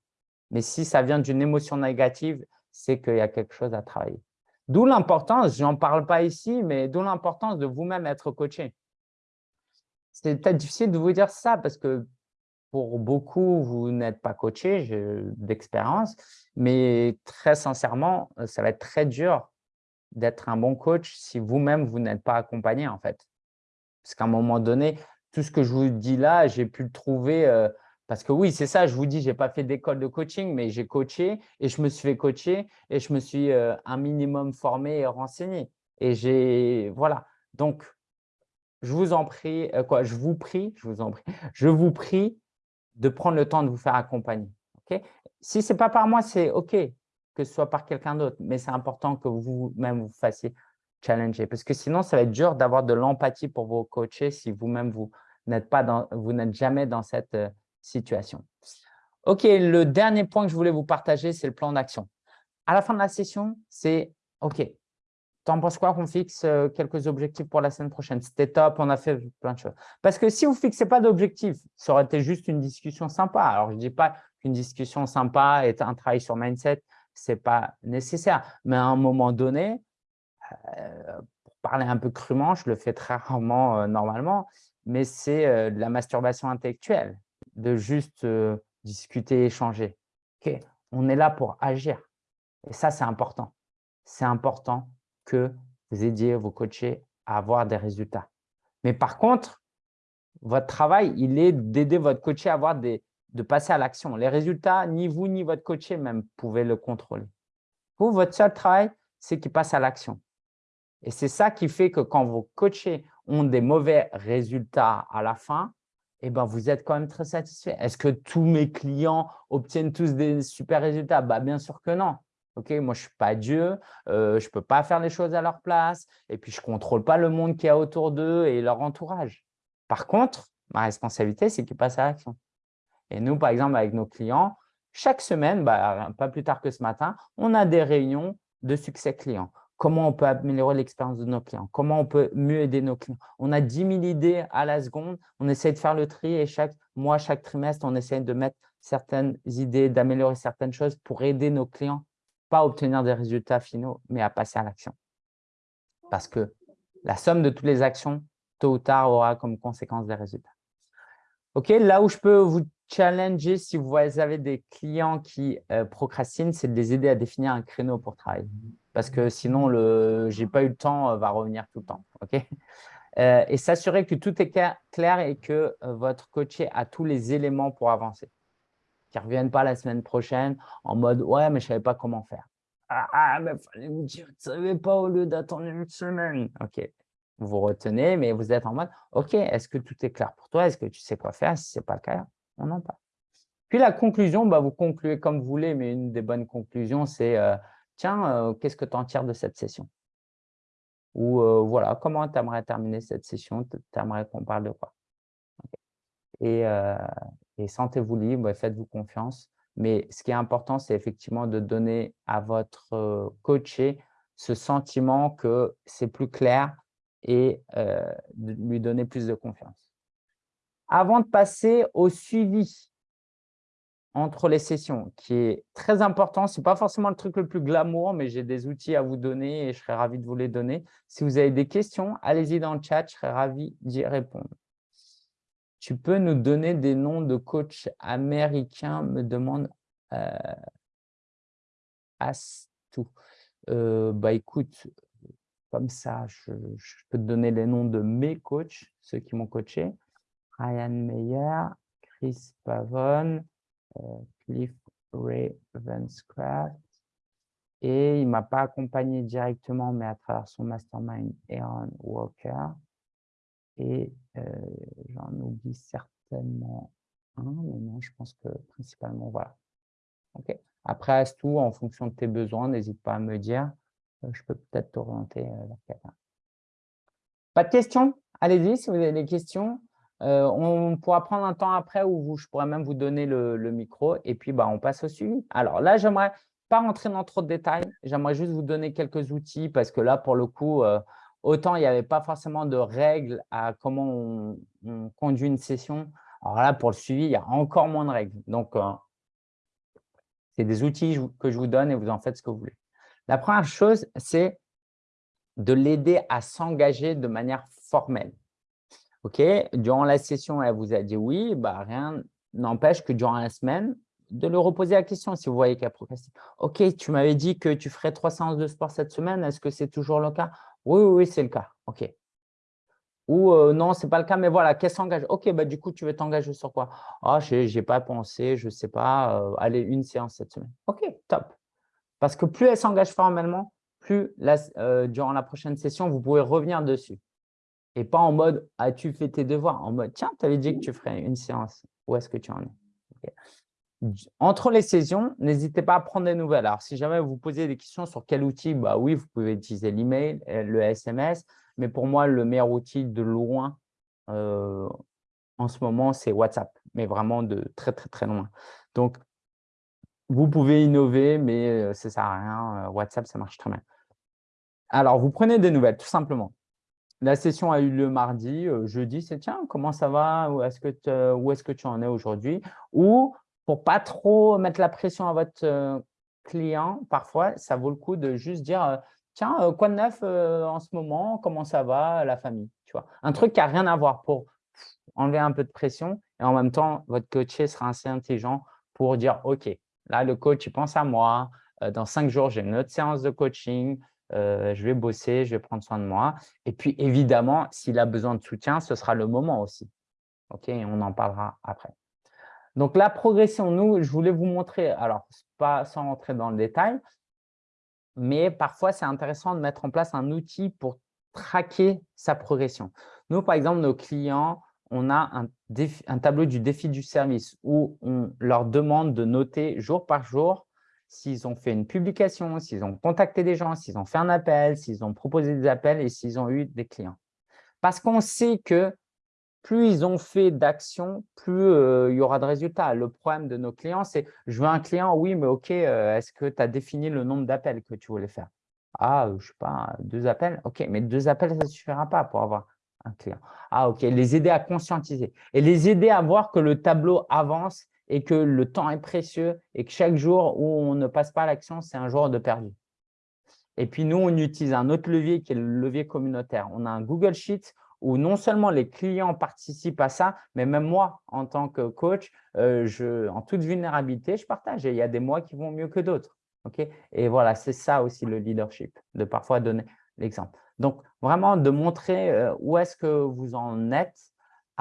Mais si ça vient d'une émotion négative, c'est qu'il y a quelque chose à travailler. D'où l'importance, je n'en parle pas ici, mais d'où l'importance de vous-même être coaché. C'est peut-être difficile de vous dire ça parce que pour beaucoup, vous n'êtes pas coaché d'expérience, mais très sincèrement, ça va être très dur d'être un bon coach si vous-même, vous, n'êtes pas accompagné en fait. Parce qu'à un moment donné, tout ce que je vous dis là, j'ai pu le trouver euh, parce que oui, c'est ça, je vous dis, je n'ai pas fait d'école de coaching, mais j'ai coaché et je me suis fait coacher et je me suis euh, un minimum formé et renseigné. Et j'ai, voilà. Donc, je vous en prie, euh, quoi, je vous prie, je vous en prie, je vous prie de prendre le temps de vous faire accompagner. si ce n'est pas par moi, c'est OK que ce soit par quelqu'un d'autre, mais c'est important que vous-même vous fassiez challenger parce que sinon, ça va être dur d'avoir de l'empathie pour vos coachés si vous-même, vous n'êtes pas vous n'êtes jamais dans cette euh, situation. OK, le dernier point que je voulais vous partager, c'est le plan d'action. À la fin de la session, c'est OK, T'en penses quoi qu'on fixe euh, quelques objectifs pour la semaine prochaine? C'était top, on a fait plein de choses. Parce que si vous ne fixez pas d'objectifs, ça aurait été juste une discussion sympa. Alors, je ne dis pas qu'une discussion sympa est un travail sur mindset, ce n'est pas nécessaire. Mais à un moment donné, pour parler un peu crûment, je le fais très rarement euh, normalement, mais c'est de la masturbation intellectuelle, de juste discuter, échanger. Ok, on est là pour agir. Et ça, c'est important. C'est important que vous aidiez vos coachés à avoir des résultats. Mais par contre, votre travail, il est d'aider votre coaché à avoir des, de passer à l'action. Les résultats, ni vous ni votre coaché même pouvez le contrôler. Vous, votre seul travail, c'est qu'il passe à l'action. Et c'est ça qui fait que quand vos coachés ont des mauvais résultats à la fin, eh ben, vous êtes quand même très satisfait. Est-ce que tous mes clients obtiennent tous des super résultats? Bah, Bien sûr que non. Moi, je ne suis pas Dieu, euh, je ne peux pas faire les choses à leur place, et puis je ne contrôle pas le monde qui est autour d'eux et leur entourage. Par contre, ma responsabilité, c'est qu'ils passent à l'action. Et nous, par exemple, avec nos clients, chaque semaine, bah, pas plus tard que ce matin, on a des réunions de succès client. Comment on peut améliorer l'expérience de nos clients Comment on peut mieux aider nos clients On a 10 000 idées à la seconde. On essaie de faire le tri et chaque mois, chaque trimestre, on essaie de mettre certaines idées, d'améliorer certaines choses pour aider nos clients pas à obtenir des résultats finaux, mais à passer à l'action. Parce que la somme de toutes les actions, tôt ou tard, aura comme conséquence des résultats. OK, là où je peux vous challenger si vous avez des clients qui euh, procrastinent, c'est de les aider à définir un créneau pour travailler. Parce que sinon, le « j'ai pas eu le temps euh, va revenir tout le temps. Euh, et s'assurer que tout est clair et que votre coaché a tous les éléments pour avancer qui ne reviennent pas la semaine prochaine en mode « ouais, mais je ne savais pas comment faire ah, ah, mais fallait me dire, tu ne savais pas au lieu d'attendre une semaine. » Ok, vous retenez, mais vous êtes en mode « ok, est-ce que tout est clair pour toi? Est-ce que tu sais quoi faire? Si ce n'est pas le cas, on en parle. » Puis la conclusion, bah, vous concluez comme vous voulez, mais une des bonnes conclusions, c'est euh, tiens, euh, qu'est-ce que tu en tires de cette session ?» Ou euh, voilà, comment tu aimerais terminer cette session? Tu aimerais qu'on parle de quoi? Et sentez-vous libre, faites-vous confiance. Mais ce qui est important, c'est effectivement de donner à votre coaché ce sentiment que c'est plus clair et de lui donner plus de confiance. Avant de passer au suivi entre les sessions, qui est très important, ce n'est pas forcément le truc le plus glamour, mais j'ai des outils à vous donner et je serais ravi de vous les donner. Si vous avez des questions, allez-y dans le chat, je serais ravi d'y répondre. Tu peux nous donner des noms de coachs américains, me demande euh, Astou. Euh, bah, écoute, comme ça, je, peux te donner les noms de mes coachs, ceux qui m'ont coaché. Ryan Meyer, Chris Pavon, euh, Cliff Ravenscraft. Et il m'a pas accompagné directement, mais à travers son mastermind, Aaron Walker. Et euh, j'en oublie certainement un, mais non, je pense que principalement, voilà. Ok. Après, tout en fonction de tes besoins, n'hésite pas à me dire. Euh, je peux peut-être t'orienter euh, vers quelqu'un. Pas de questions? Allez-y, si vous avez des questions. On pourra prendre un temps après où je pourrais même vous donner le, micro et puis bah, on passe au suivi. Alors là, j'aimerais pas rentrer dans trop de détails. J'aimerais juste vous donner quelques outils parce que là, pour le coup, euh, autant il n'y avait pas forcément de règles à comment on, conduit une session. Alors là, pour le suivi, il y a encore moins de règles. Donc, euh, c'est des outils que je vous donne et vous en faites ce que vous voulez. La première chose, c'est de l'aider à s'engager de manière formelle. OK, durant la session, elle vous a dit oui, bah, rien n'empêche que durant la semaine, de le reposer la question si vous voyez qu'elle procrastine. OK, tu m'avais dit que tu ferais trois séances de sport cette semaine. Est-ce que c'est toujours le cas? Oui, oui, oui c'est le cas. OK. Ou euh, non, ce n'est pas le cas, mais voilà, qu'elle s'engage. OK, bah, du coup, tu veux t'engager sur quoi? Ah, je n'ai pas pensé, je ne sais pas. Euh, allez, une séance cette semaine. OK, top. Parce que plus elle s'engage formellement, plus euh, durant la prochaine session, vous pouvez revenir dessus. Et pas en mode « as-tu fait tes devoirs ?» En mode « tiens, tu avais dit que tu ferais une séance. Où est-ce que tu en es? Entre les sessions, n'hésitez pas à prendre des nouvelles. Alors, si jamais vous posez des questions sur quel outil, bah oui, vous pouvez utiliser l'email, euh, le SMS. Mais pour moi, le meilleur outil de loin euh, en ce moment, c'est WhatsApp. Mais vraiment de très, très, très loin. Donc, vous pouvez innover, mais euh, ça ne sert à rien. WhatsApp, ça marche très bien. Alors, vous prenez des nouvelles, tout simplement. La session a eu lieu mardi, euh, jeudi, c'est tiens, comment ça va? Où est-ce que, tu en es aujourd'hui? Ou pour pas trop mettre la pression à votre euh, client, parfois, ça vaut le coup de juste dire euh, tiens, quoi de neuf en ce moment? Comment ça va la famille? Tu vois? Un truc qui n'a rien à voir pour enlever un peu de pression et en même temps, votre coaché sera assez intelligent pour dire ok, là, le coach, il pense à moi. Dans cinq jours, j'ai une autre séance de coaching. Euh, je vais bosser, je vais prendre soin de moi. Et puis, évidemment, s'il a besoin de soutien, ce sera le moment aussi. OK, on en parlera après. Donc, la progression, nous, je voulais vous montrer, alors, pas sans rentrer dans le détail, mais parfois, c'est intéressant de mettre en place un outil pour traquer sa progression. Nous, par exemple, nos clients, on a un, un tableau du défi du service où on leur demande de noter jour par jour s'ils ont fait une publication, s'ils ont contacté des gens, s'ils ont fait un appel, s'ils ont proposé des appels et s'ils ont eu des clients. Parce qu'on sait que plus ils ont fait d'actions, plus euh, il y aura de résultats. Le problème de nos clients, c'est « je veux un client, oui, mais OK, euh, est-ce que tu as défini le nombre d'appels que tu voulais faire ?» Ah, je ne sais pas, deux appels? OK, mais deux appels, ça ne suffira pas pour avoir un client. Ah, OK, les aider à conscientiser et les aider à voir que le tableau avance et que le temps est précieux et que chaque jour où on ne passe pas à l'action, c'est un jour de perdu. Et puis, nous, on utilise un autre levier qui est le levier communautaire. On a un Google Sheet où non seulement les clients participent à ça, mais même moi, en tant que coach, euh, je, en toute vulnérabilité, je partage. Et il y a des mois qui vont mieux que d'autres. et voilà, c'est ça aussi le leadership, de parfois donner l'exemple. Donc, vraiment de montrer euh, où est-ce que vous en êtes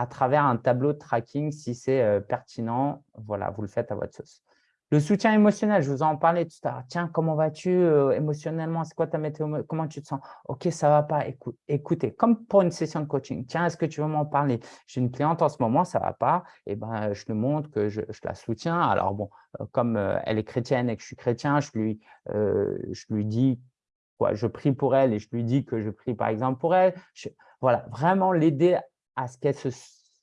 à travers un tableau de tracking si c'est euh, pertinent. Voilà, vous le faites à votre sauce. Le soutien émotionnel, je vous en parlais tout à l'heure. Tiens, comment vas-tu euh, émotionnellement? C'est quoi ta météo Comment tu te sens? Ok, ça va pas. écoutez, comme pour une session de coaching. Tiens, est-ce que tu veux m'en parler? J'ai une cliente en ce moment, ça va pas. Et eh ben, je lui montre que je, la soutiens. Alors, bon, euh, comme elle est chrétienne et que je suis chrétien, je lui, je lui dis quoi, je prie pour elle et je lui dis que je prie par exemple pour elle. voilà, vraiment l'aider à ce qu'elle se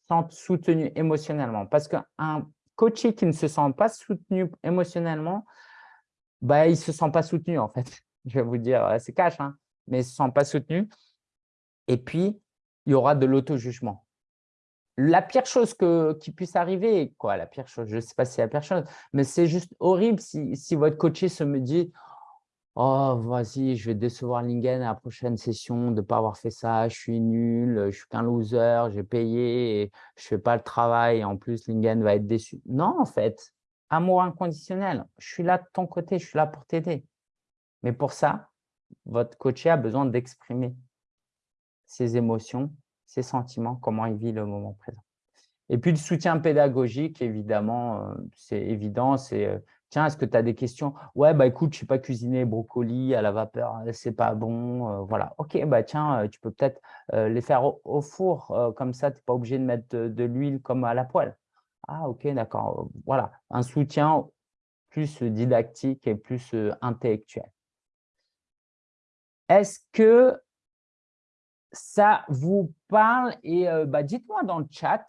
sente soutenue émotionnellement. Parce qu'un coaché qui ne se sent pas soutenu émotionnellement, bah, il ne se sent pas soutenu en fait. Je vais vous dire, euh, c'est cash, hein, mais il ne se sent pas soutenu. Et puis, il y aura de l'auto-jugement. La pire chose que, qui puisse arriver, quoi, la pire chose, je ne sais pas si c'est la pire chose, mais c'est juste horrible si, si votre coaché se me dit Oh, vas-y, je vais décevoir Lingen à la prochaine session de ne pas avoir fait ça. Je suis nul, je suis qu'un loser, j'ai payé je ne fais pas le travail. Et en plus, Lingen va être déçu. Non, en fait, amour inconditionnel. Je suis là de ton côté, je suis là pour t'aider. Mais pour ça, votre coaché a besoin d'exprimer ses émotions, ses sentiments, comment il vit le moment présent. Et puis, le soutien pédagogique, évidemment, euh, c'est évident, c'est euh, Tiens, est-ce que tu as des questions? Ouais, bah écoute, je ne sais pas cuisiner brocoli à la vapeur, hein, c'est pas bon. Euh, voilà. Ok, bah tiens, euh, tu peux peut-être euh, les faire au, four, comme ça, tu n'es pas obligé de mettre de, l'huile comme à la poêle. Ah, ok, d'accord. Voilà, un soutien plus didactique et plus intellectuel. Est-ce que ça vous parle? Et bah, dites-moi dans le chat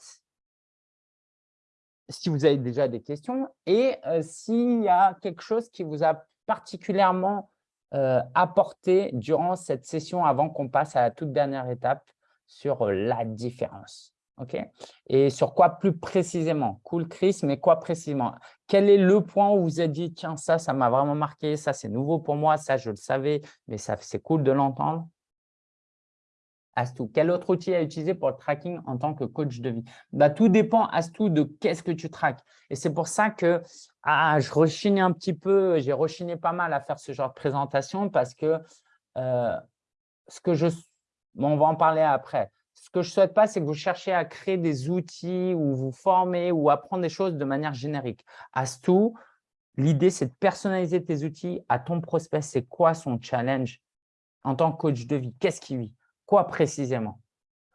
si vous avez déjà des questions et s'il y a quelque chose qui vous a particulièrement apporté durant cette session avant qu'on passe à la toute dernière étape sur la différence. ok? Et sur quoi plus précisément? Cool, Chris, mais quoi précisément? Quel est le point où vous êtes dit, tiens, ça, ça m'a vraiment marqué, ça, c'est nouveau pour moi, ça, je le savais, mais c'est cool de l'entendre? Astou. Quel autre outil à utiliser pour le tracking en tant que coach de vie? Bah, Tout dépend, Astou, de qu'est-ce que tu traques. Et c'est pour ça que ah, je rechigne un petit peu, j'ai rechigné pas mal à faire ce genre de présentation parce que euh, ce que je… on va en parler après. Ce que je ne souhaite pas, c'est que vous cherchiez à créer des outils ou vous former ou apprendre des choses de manière générique. Astou, l'idée, c'est de personnaliser tes outils à ton prospect. C'est quoi son challenge en tant que coach de vie? Qu'est-ce qu'il vit Quoi précisément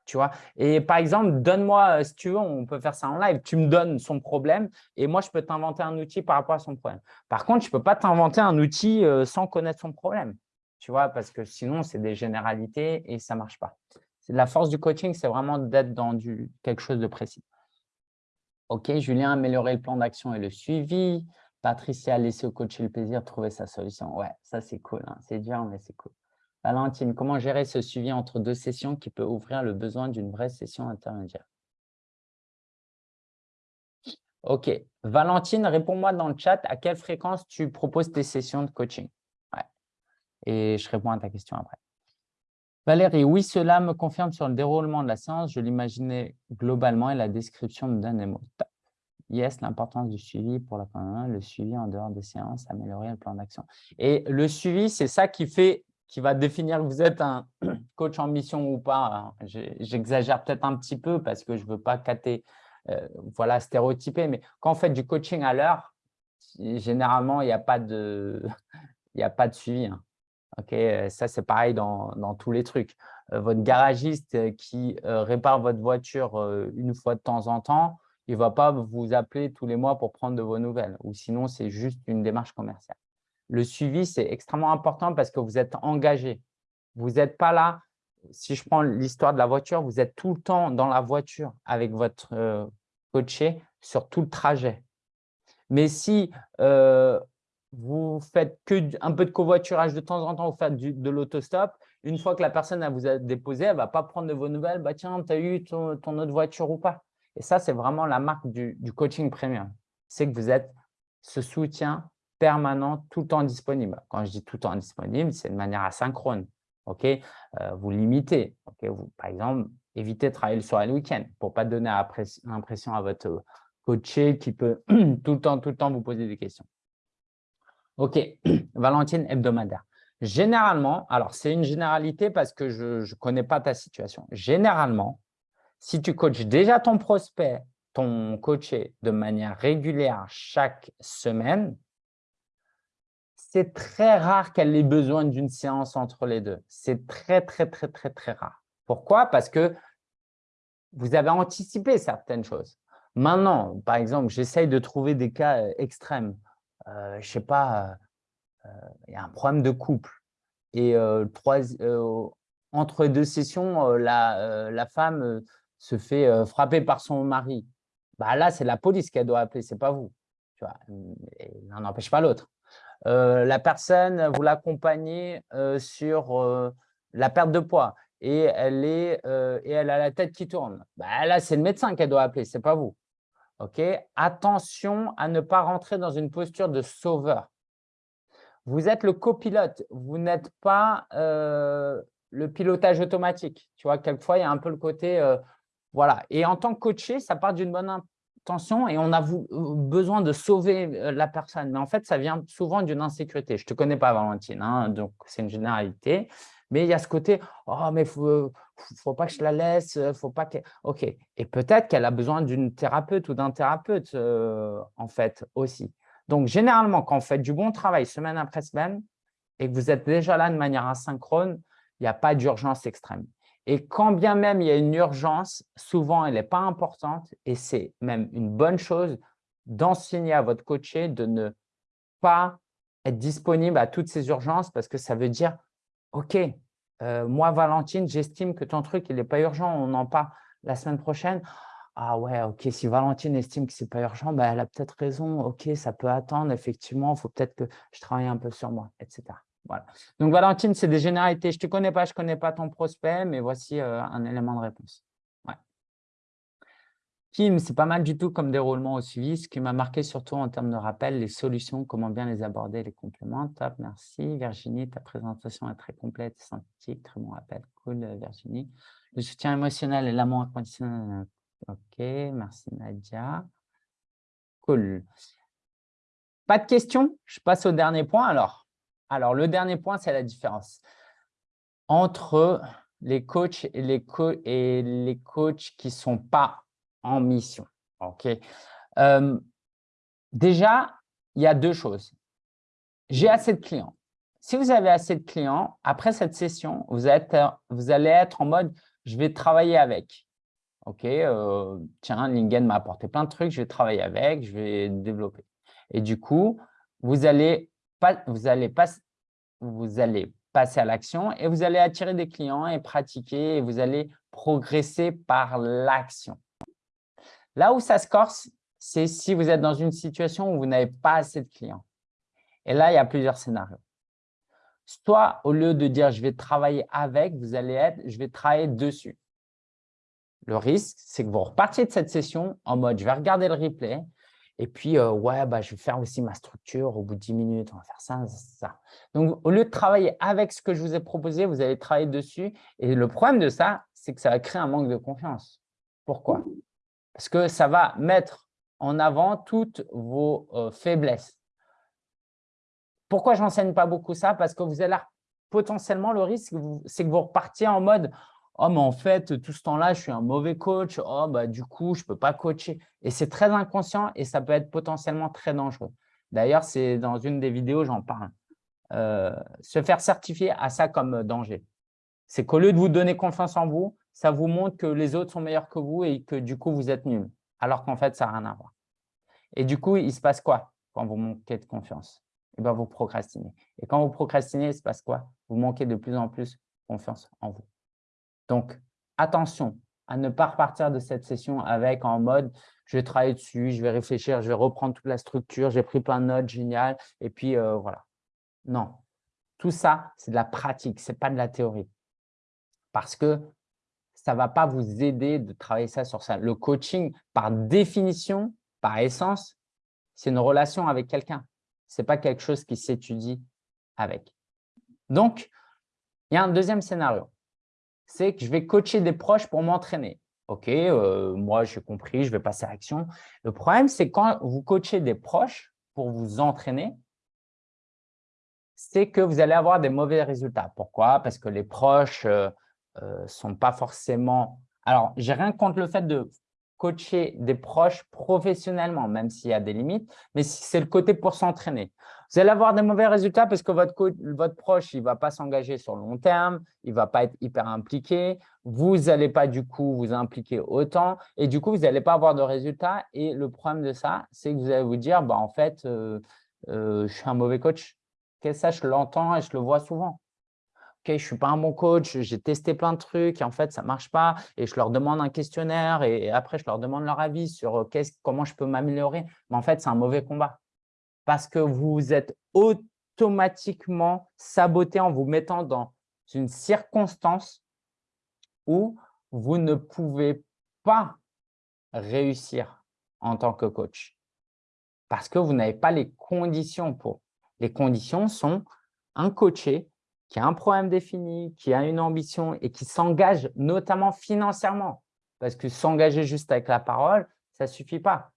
tu vois? Et par exemple, donne-moi, euh, si tu veux, on peut faire ça en live, tu me donnes son problème et moi, je peux t'inventer un outil par rapport à son problème. Par contre, je peux pas t'inventer un outil euh, sans connaître son problème, tu vois, parce que sinon, c'est des généralités et ça marche pas. La force du coaching, c'est vraiment d'être dans du, quelque chose de précis. Ok, Julien, améliorer le plan d'action et le suivi. Patricia, laisser au coach le plaisir de trouver sa solution. Ouais, ça, c'est cool. Hein. C'est dur, mais c'est cool. Valentine, comment gérer ce suivi entre deux sessions qui peut ouvrir le besoin d'une vraie session intermédiaire? Ok. Valentine, réponds-moi dans le chat à quelle fréquence tu proposes tes sessions de coaching? Et je réponds à ta question après. Valérie, oui, cela me confirme sur le déroulement de la séance. Je l'imaginais globalement et la description me donne. Yes, l'importance du suivi pour la le suivi en dehors des séances, améliorer le plan d'action. Et le suivi, c'est ça qui fait qui va définir que vous êtes un coach en mission ou pas. J'exagère peut-être un petit peu parce que je ne veux pas cater, euh, voilà, stéréotyper, mais quand on fait du coaching à l'heure, généralement, il n'y a, pas de, a pas de suivi. Hein. Euh, ça, c'est pareil dans, dans, tous les trucs. Euh, votre garagiste qui répare votre voiture une fois de temps en temps, il ne va pas vous appeler tous les mois pour prendre de vos nouvelles. Ou sinon, c'est juste une démarche commerciale le suivi, c'est extrêmement important parce que vous êtes engagé. Vous n'êtes pas là, si je prends l'histoire de la voiture, vous êtes tout le temps dans la voiture avec votre euh, coaché sur tout le trajet. Mais si euh, vous faites que un peu de covoiturage de temps en temps, vous faites de l'autostop, une fois que la personne vous a déposé, elle ne va pas prendre de vos nouvelles. Bah, tiens, tu as eu ton, autre voiture ou pas Et ça, c'est vraiment la marque du, du coaching premium. C'est que vous êtes ce soutien permanent, tout le temps disponible. Quand je dis tout le temps disponible, c'est de manière asynchrone. euh, vous limitez. vous, par exemple, évitez de travailler le soir et le week-end pour ne pas donner l'impression à votre coaché qui peut tout le temps, tout le temps vous poser des questions. Ok, Valentine hebdomadaire. Généralement, alors c'est une généralité parce que je ne connais pas ta situation. Généralement, si tu coaches déjà ton prospect, ton coaché de manière régulière chaque semaine, c'est très rare qu'elle ait besoin d'une séance entre les deux. C'est très, très, très, très, très rare. Pourquoi? Parce que vous avez anticipé certaines choses. Maintenant, par exemple, j'essaye de trouver des cas euh, extrêmes. Euh, je ne sais pas, euh, il y a un problème de couple. Et entre deux sessions, la, la, femme se fait frapper par son mari. Bah là, c'est la police qu'elle doit appeler, ce n'est pas vous. Tu vois, l'un n'empêche pas l'autre. Euh, la personne, vous l'accompagnez euh, sur euh, la perte de poids et elle, est, et elle a la tête qui tourne. Bah, là, c'est le médecin qu'elle doit appeler, ce n'est pas vous. Ok? Attention à ne pas rentrer dans une posture de sauveur. Vous êtes le copilote, vous n'êtes pas le pilotage automatique. Tu vois, quelquefois, il y a un peu le côté… voilà. Et en tant que coaché, ça part d'une bonne tension et on a besoin de sauver euh, la personne. Mais en fait, ça vient souvent d'une insécurité. Je ne te connais pas, Valentine, hein, donc c'est une généralité. Mais il y a ce côté, oh, mais il faut, faut pas que je la laisse, faut pas que… Ok. Et peut-être qu'elle a besoin d'une thérapeute ou d'un thérapeute, euh, en fait, aussi. Donc, généralement, quand vous faites du bon travail semaine après semaine et que vous êtes déjà là de manière asynchrone, il n'y a pas d'urgence extrême. Et quand bien même il y a une urgence, souvent elle n'est pas importante et c'est même une bonne chose d'enseigner à votre coaché de ne pas être disponible à toutes ces urgences parce que ça veut dire « Ok, euh, moi Valentine, j'estime que ton truc il n'est pas urgent, on en parle la semaine prochaine. ah ouais, ok, si Valentine estime que ce n'est pas urgent, bah, elle a peut-être raison, ok, ça peut attendre, effectivement, il faut peut-être que je travaille un peu sur moi, etc. Voilà. Donc, Valentine, c'est des généralités. Je ne te connais pas, je ne connais pas ton prospect, mais voici euh, un élément de réponse. Ouais. Kim, c'est pas mal du tout comme déroulement au suivi. Ce qui m'a marqué surtout en termes de rappel, les solutions, comment bien les aborder, les compléments. Top, merci. Virginie, ta présentation est très complète synthétique. Très bon rappel. Cool, Virginie. Le soutien émotionnel et l'amour inconditionnel. Ok, merci Nadia. Cool. Pas de questions? Je passe au dernier point alors. Alors, le dernier point, c'est la différence entre les coachs et les, coachs qui ne sont pas en mission. Euh, déjà, il y a deux choses. J'ai assez de clients. Si vous avez assez de clients, après cette session, vous, êtes, vous allez être en mode « je vais travailler avec ». Ok, euh, tiens, Lingen m'a apporté plein de trucs, je vais travailler avec, je vais développer. Et du coup, vous allez, vous allez, vous allez passer à l'action et vous allez attirer des clients et pratiquer et vous allez progresser par l'action. Là où ça se corse, c'est si vous êtes dans une situation où vous n'avez pas assez de clients. Et là, il y a plusieurs scénarios. Soit au lieu de dire « je vais travailler avec », vous allez être « je vais travailler dessus ». Le risque, c'est que vous repartiez de cette session en mode « je vais regarder le replay et puis euh, ouais, bah, je vais faire aussi ma structure au bout de 10 minutes, on va faire ça, ça. » Donc, au lieu de travailler avec ce que je vous ai proposé, vous allez travailler dessus. Et le problème de ça, c'est que ça va créer un manque de confiance. Pourquoi? Parce que ça va mettre en avant toutes vos euh, faiblesses. Pourquoi je n'enseigne pas beaucoup ça? Parce que vous allez potentiellement, le risque, c'est que vous repartiez en mode oh, mais en fait, tout ce temps-là, je suis un mauvais coach. Oh, bah, du coup, je ne peux pas coacher. Et c'est très inconscient et ça peut être potentiellement très dangereux. D'ailleurs, c'est dans une des vidéos, j'en parle. Euh, se faire certifier à ça comme danger. C'est qu'au lieu de vous donner confiance en vous, ça vous montre que les autres sont meilleurs que vous et que du coup, vous êtes nul. Alors qu'en fait, ça n'a rien à voir. Et du coup, il se passe quoi quand vous manquez de confiance? Eh bien, vous procrastinez. Et quand vous procrastinez, il se passe quoi? Vous manquez de plus en plus confiance en vous. Donc, attention à ne pas repartir de cette session avec en mode « je vais travailler dessus, je vais réfléchir, je vais reprendre toute la structure, j'ai pris plein de notes, génial, et puis euh, voilà ». Non, tout ça, c'est de la pratique, ce n'est pas de la théorie. Parce que ça ne va pas vous aider de travailler ça sur ça. Le coaching, par définition, par essence, c'est une relation avec quelqu'un. Ce n'est pas quelque chose qui s'étudie avec. Donc, il y a un deuxième scénario c'est que je vais coacher des proches pour m'entraîner. OK, euh, moi, j'ai compris, je vais passer à l'action. Le problème, c'est quand vous coachez des proches pour vous entraîner, c'est que vous allez avoir des mauvais résultats. Pourquoi? Parce que les proches ne euh, euh, sont pas forcément… Alors, j'ai rien contre le fait de coacher des proches professionnellement, même s'il y a des limites, mais c'est le côté pour s'entraîner. Vous allez avoir des mauvais résultats parce que votre, votre proche il ne va pas s'engager sur le long terme, il ne va pas être hyper impliqué, vous n'allez pas du coup vous impliquer autant et du coup, vous n'allez pas avoir de résultats. Et le problème de ça, c'est que vous allez vous dire, bah, en fait, euh, euh, je suis un mauvais coach. ça, je l'entends et je le vois souvent. OK, je suis pas un bon coach, j'ai testé plein de trucs et en fait, ça ne marche pas. Et je leur demande un questionnaire et après, je leur demande leur avis sur comment je peux m'améliorer. Mais en fait, c'est un mauvais combat parce que vous êtes automatiquement saboté en vous mettant dans une circonstance où vous ne pouvez pas réussir en tant que coach parce que vous n'avez pas les conditions pour. Les conditions sont un coaché qui a un problème défini, qui a une ambition et qui s'engage notamment financièrement. Parce que s'engager juste avec la parole, ça ne suffit pas.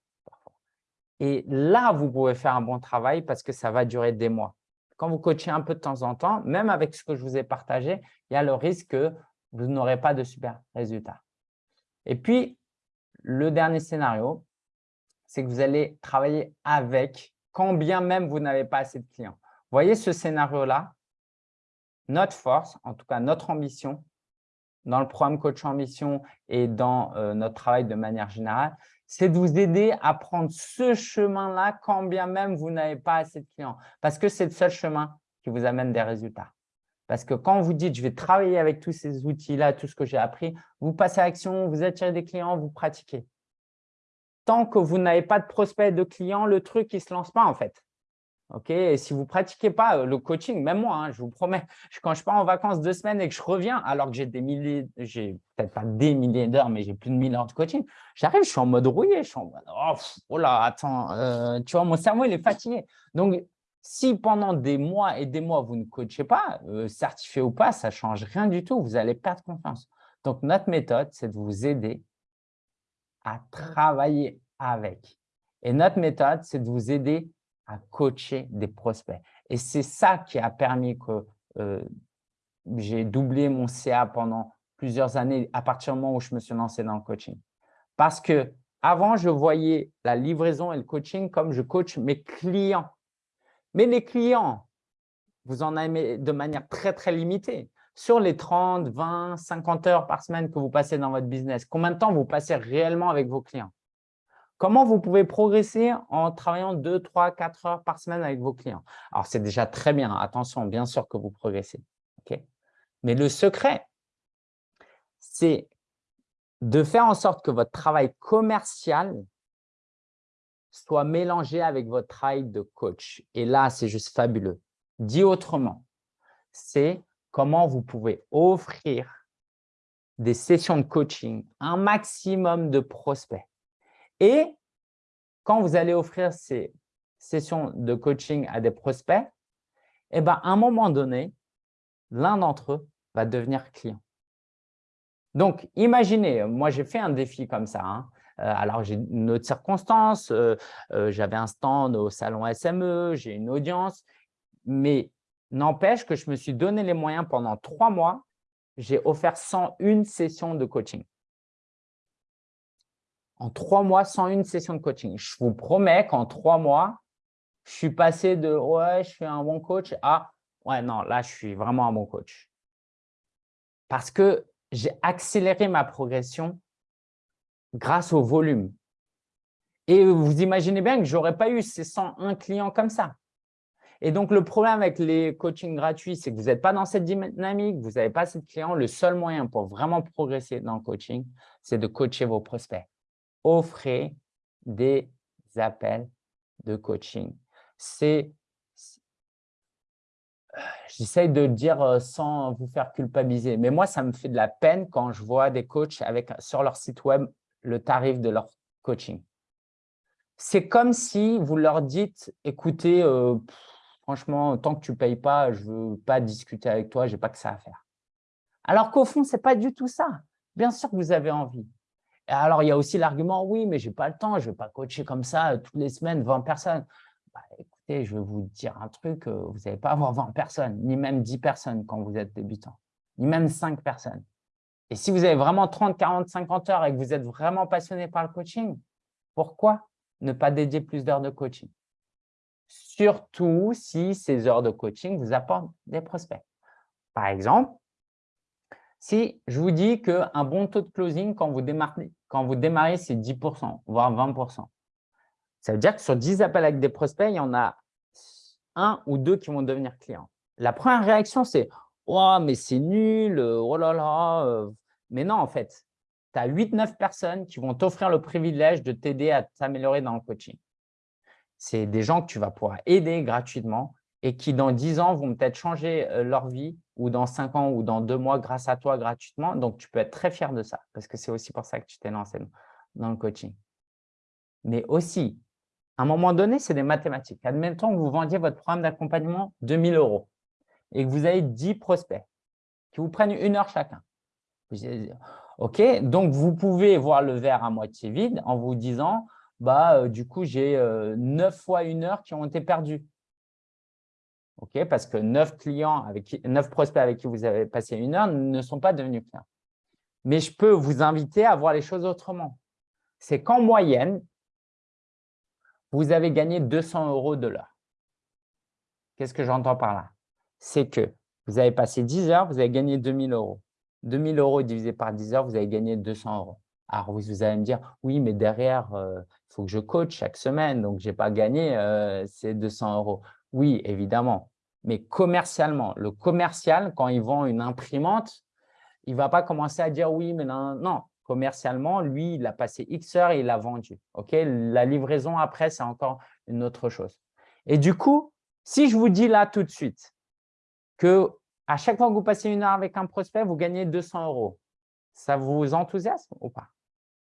Et là, vous pouvez faire un bon travail parce que ça va durer des mois. Quand vous coachez un peu de temps en temps, même avec ce que je vous ai partagé, il y a le risque que vous n'aurez pas de super résultats. Et puis, le dernier scénario, c'est que vous allez travailler avec quand bien même vous n'avez pas assez de clients. Voyez ce scénario-là Notre force, en tout cas notre ambition, dans le programme Coach Mission et dans euh, notre travail de manière générale, c'est de vous aider à prendre ce chemin-là quand bien même vous n'avez pas assez de clients. Parce que c'est le seul chemin qui vous amène des résultats. Parce que quand vous dites « je vais travailler avec tous ces outils-là, tout ce que j'ai appris », vous passez à l'action, vous attirez des clients, vous pratiquez. tant que vous n'avez pas de prospect de clients, le truc, ne se lance pas en fait. Ok, et si vous ne pratiquez pas euh, le coaching, même moi, hein, je vous promets, quand je pars en vacances deux semaines et que je reviens, alors que j'ai des milliers, j'ai peut-être pas des milliers d'heures, mais j'ai plus de 1000 heures de coaching, j'arrive, je suis en mode rouillé, je suis en mode oh, oh là, attends, euh, tu vois, mon cerveau, il est fatigué. Donc, si pendant des mois et des mois, vous ne coachez pas, euh, certifié ou pas, ça ne change rien du tout, vous allez perdre confiance. Donc, notre méthode, c'est de vous aider à travailler avec. Et notre méthode, c'est de vous aider à coacher des prospects. Et c'est ça qui a permis que euh, j'ai doublé mon CA pendant plusieurs années à partir du moment où je me suis lancé dans le coaching. Parce que avant, je voyais la livraison et le coaching comme je coach mes clients. Mais les clients, vous en avez de manière très, très limitée. Sur les 30, 20, 50 heures par semaine que vous passez dans votre business, combien de temps vous passez réellement avec vos clients? Comment vous pouvez progresser en travaillant 2, 3, 4 heures par semaine avec vos clients? Alors, c'est déjà très bien. Attention, bien sûr que vous progressez. Mais le secret, c'est de faire en sorte que votre travail commercial soit mélangé avec votre travail de coach. Et là, c'est juste fabuleux. Dit autrement, c'est comment vous pouvez offrir des sessions de coaching, un maximum de prospects et quand vous allez offrir ces sessions de coaching à des prospects, eh ben, à un moment donné, l'un d'entre eux va devenir client. Donc, imaginez, moi, j'ai fait un défi comme ça. Hein. Euh, alors, j'ai une autre circonstance, euh, euh, j'avais un stand au salon SME, j'ai une audience, mais n'empêche que je me suis donné les moyens pendant trois mois, j'ai offert 101 sessions de coaching en trois mois sans une session de coaching. Je vous promets qu'en trois mois, je suis passé de « ouais, je suis un bon coach » à « ouais, non, là, je suis vraiment un bon coach ». Parce que j'ai accéléré ma progression grâce au volume. Et vous imaginez bien que je n'aurais pas eu ces 101 clients comme ça. Et donc, le problème avec les coachings gratuits, c'est que vous n'êtes pas dans cette dynamique, vous n'avez pas assez de clients. Le seul moyen pour vraiment progresser dans le coaching, c'est de coacher vos prospects offrez des appels de coaching. C'est, j'essaye de le dire euh, sans vous faire culpabiliser, mais moi, ça me fait de la peine quand je vois des coachs avec sur leur site web le tarif de leur coaching. C'est comme si vous leur dites, écoutez, euh, franchement, tant que tu ne payes pas, je ne veux pas discuter avec toi, je n'ai pas que ça à faire. Alors qu'au fond, ce n'est pas du tout ça. Bien sûr que vous avez envie. Alors, il y a aussi l'argument, oui, mais je n'ai pas le temps, je ne vais pas coacher comme ça euh, toutes les semaines 20 personnes. Bah, écoutez, je vais vous dire un truc, euh, vous n'allez pas avoir 20 personnes, ni même 10 personnes quand vous êtes débutant, ni même 5 personnes. Et si vous avez vraiment 30, 40, 50 heures et que vous êtes vraiment passionné par le coaching, pourquoi ne pas dédier plus d'heures de coaching? Surtout si ces heures de coaching vous apportent des prospects. Par exemple, si je vous dis qu'un bon taux de closing, quand vous démarrez, quand vous démarrez c'est 10%, voire 20%. Ça veut dire que sur 10 appels avec des prospects, il y en a un ou deux qui vont devenir clients. La première réaction, c'est « Oh, mais c'est nul, oh là là euh. Mais non, en fait, tu as 8-9 personnes qui vont t'offrir le privilège de t'aider à t'améliorer dans le coaching. C'est des gens que tu vas pouvoir aider gratuitement et qui, dans 10 ans, vont peut-être changer euh, leur vie ou dans 5 ans ou dans 2 mois grâce à toi gratuitement. Donc, tu peux être très fier de ça parce que c'est aussi pour ça que tu t'es lancé dans le coaching. Mais aussi, à un moment donné, c'est des mathématiques. Admettons que vous vendiez votre programme d'accompagnement 2000 euros et que vous avez 10 prospects qui vous prennent une heure chacun. OK, donc vous pouvez voir le verre à moitié vide en vous disant, bah, euh, du coup, j'ai 9 euh, fois une heure qui ont été perdues parce que neuf clients, avec prospects avec qui vous avez passé une heure ne sont pas devenus clients. Mais je peux vous inviter à voir les choses autrement. C'est qu'en moyenne, vous avez gagné 200 euros de l'heure. Qu'est-ce que j'entends par là? C'est que vous avez passé 10 heures, vous avez gagné 2000 euros. 2000 euros divisé par 10 heures, vous avez gagné 200 euros. Alors, vous allez me dire, oui, mais derrière, euh, il faut que je coach chaque semaine, donc je n'ai pas gagné euh, ces 200 euros. Oui, évidemment. Mais commercialement, le commercial, quand il vend une imprimante, il ne va pas commencer à dire oui, mais non, non. commercialement, lui, il a passé X heures et il a vendu. Ok, La livraison après, c'est encore une autre chose. Et du coup, si je vous dis là tout de suite que à chaque fois que vous passez une heure avec un prospect, vous gagnez 200 euros, ça vous enthousiasme ou pas?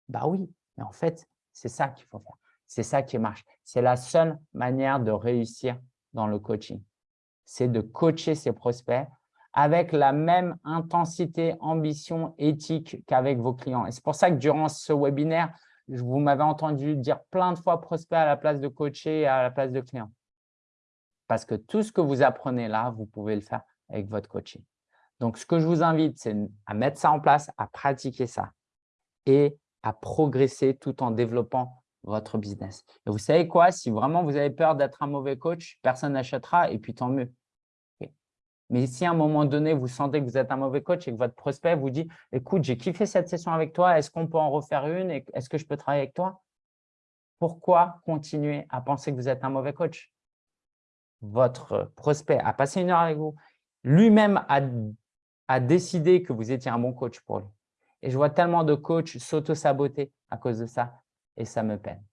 Bah oui, mais en fait, c'est ça qu'il faut faire. C'est ça qui marche. C'est la seule manière de réussir dans le coaching. C'est de coacher ses prospects avec la même intensité, ambition, éthique qu'avec vos clients. Et c'est pour ça que durant ce webinaire, vous m'avez entendu dire plein de fois prospect à la place de coacher et à la place de client. Parce que tout ce que vous apprenez là, vous pouvez le faire avec votre coaching. Donc, ce que je vous invite, c'est à mettre ça en place, à pratiquer ça et à progresser tout en développant votre business. Et vous savez quoi? Si vraiment vous avez peur d'être un mauvais coach, personne n'achètera et puis tant mieux. Mais si à un moment donné, vous sentez que vous êtes un mauvais coach et que votre prospect vous dit « Écoute, j'ai kiffé cette session avec toi, est-ce qu'on peut en refaire une Est-ce que je peux travailler avec toi ?» Pourquoi continuer à penser que vous êtes un mauvais coach? Votre prospect a passé une heure avec vous, lui-même a, a décidé que vous étiez un bon coach pour lui. Et je vois tellement de coachs s'auto-saboter à cause de ça et ça me peine.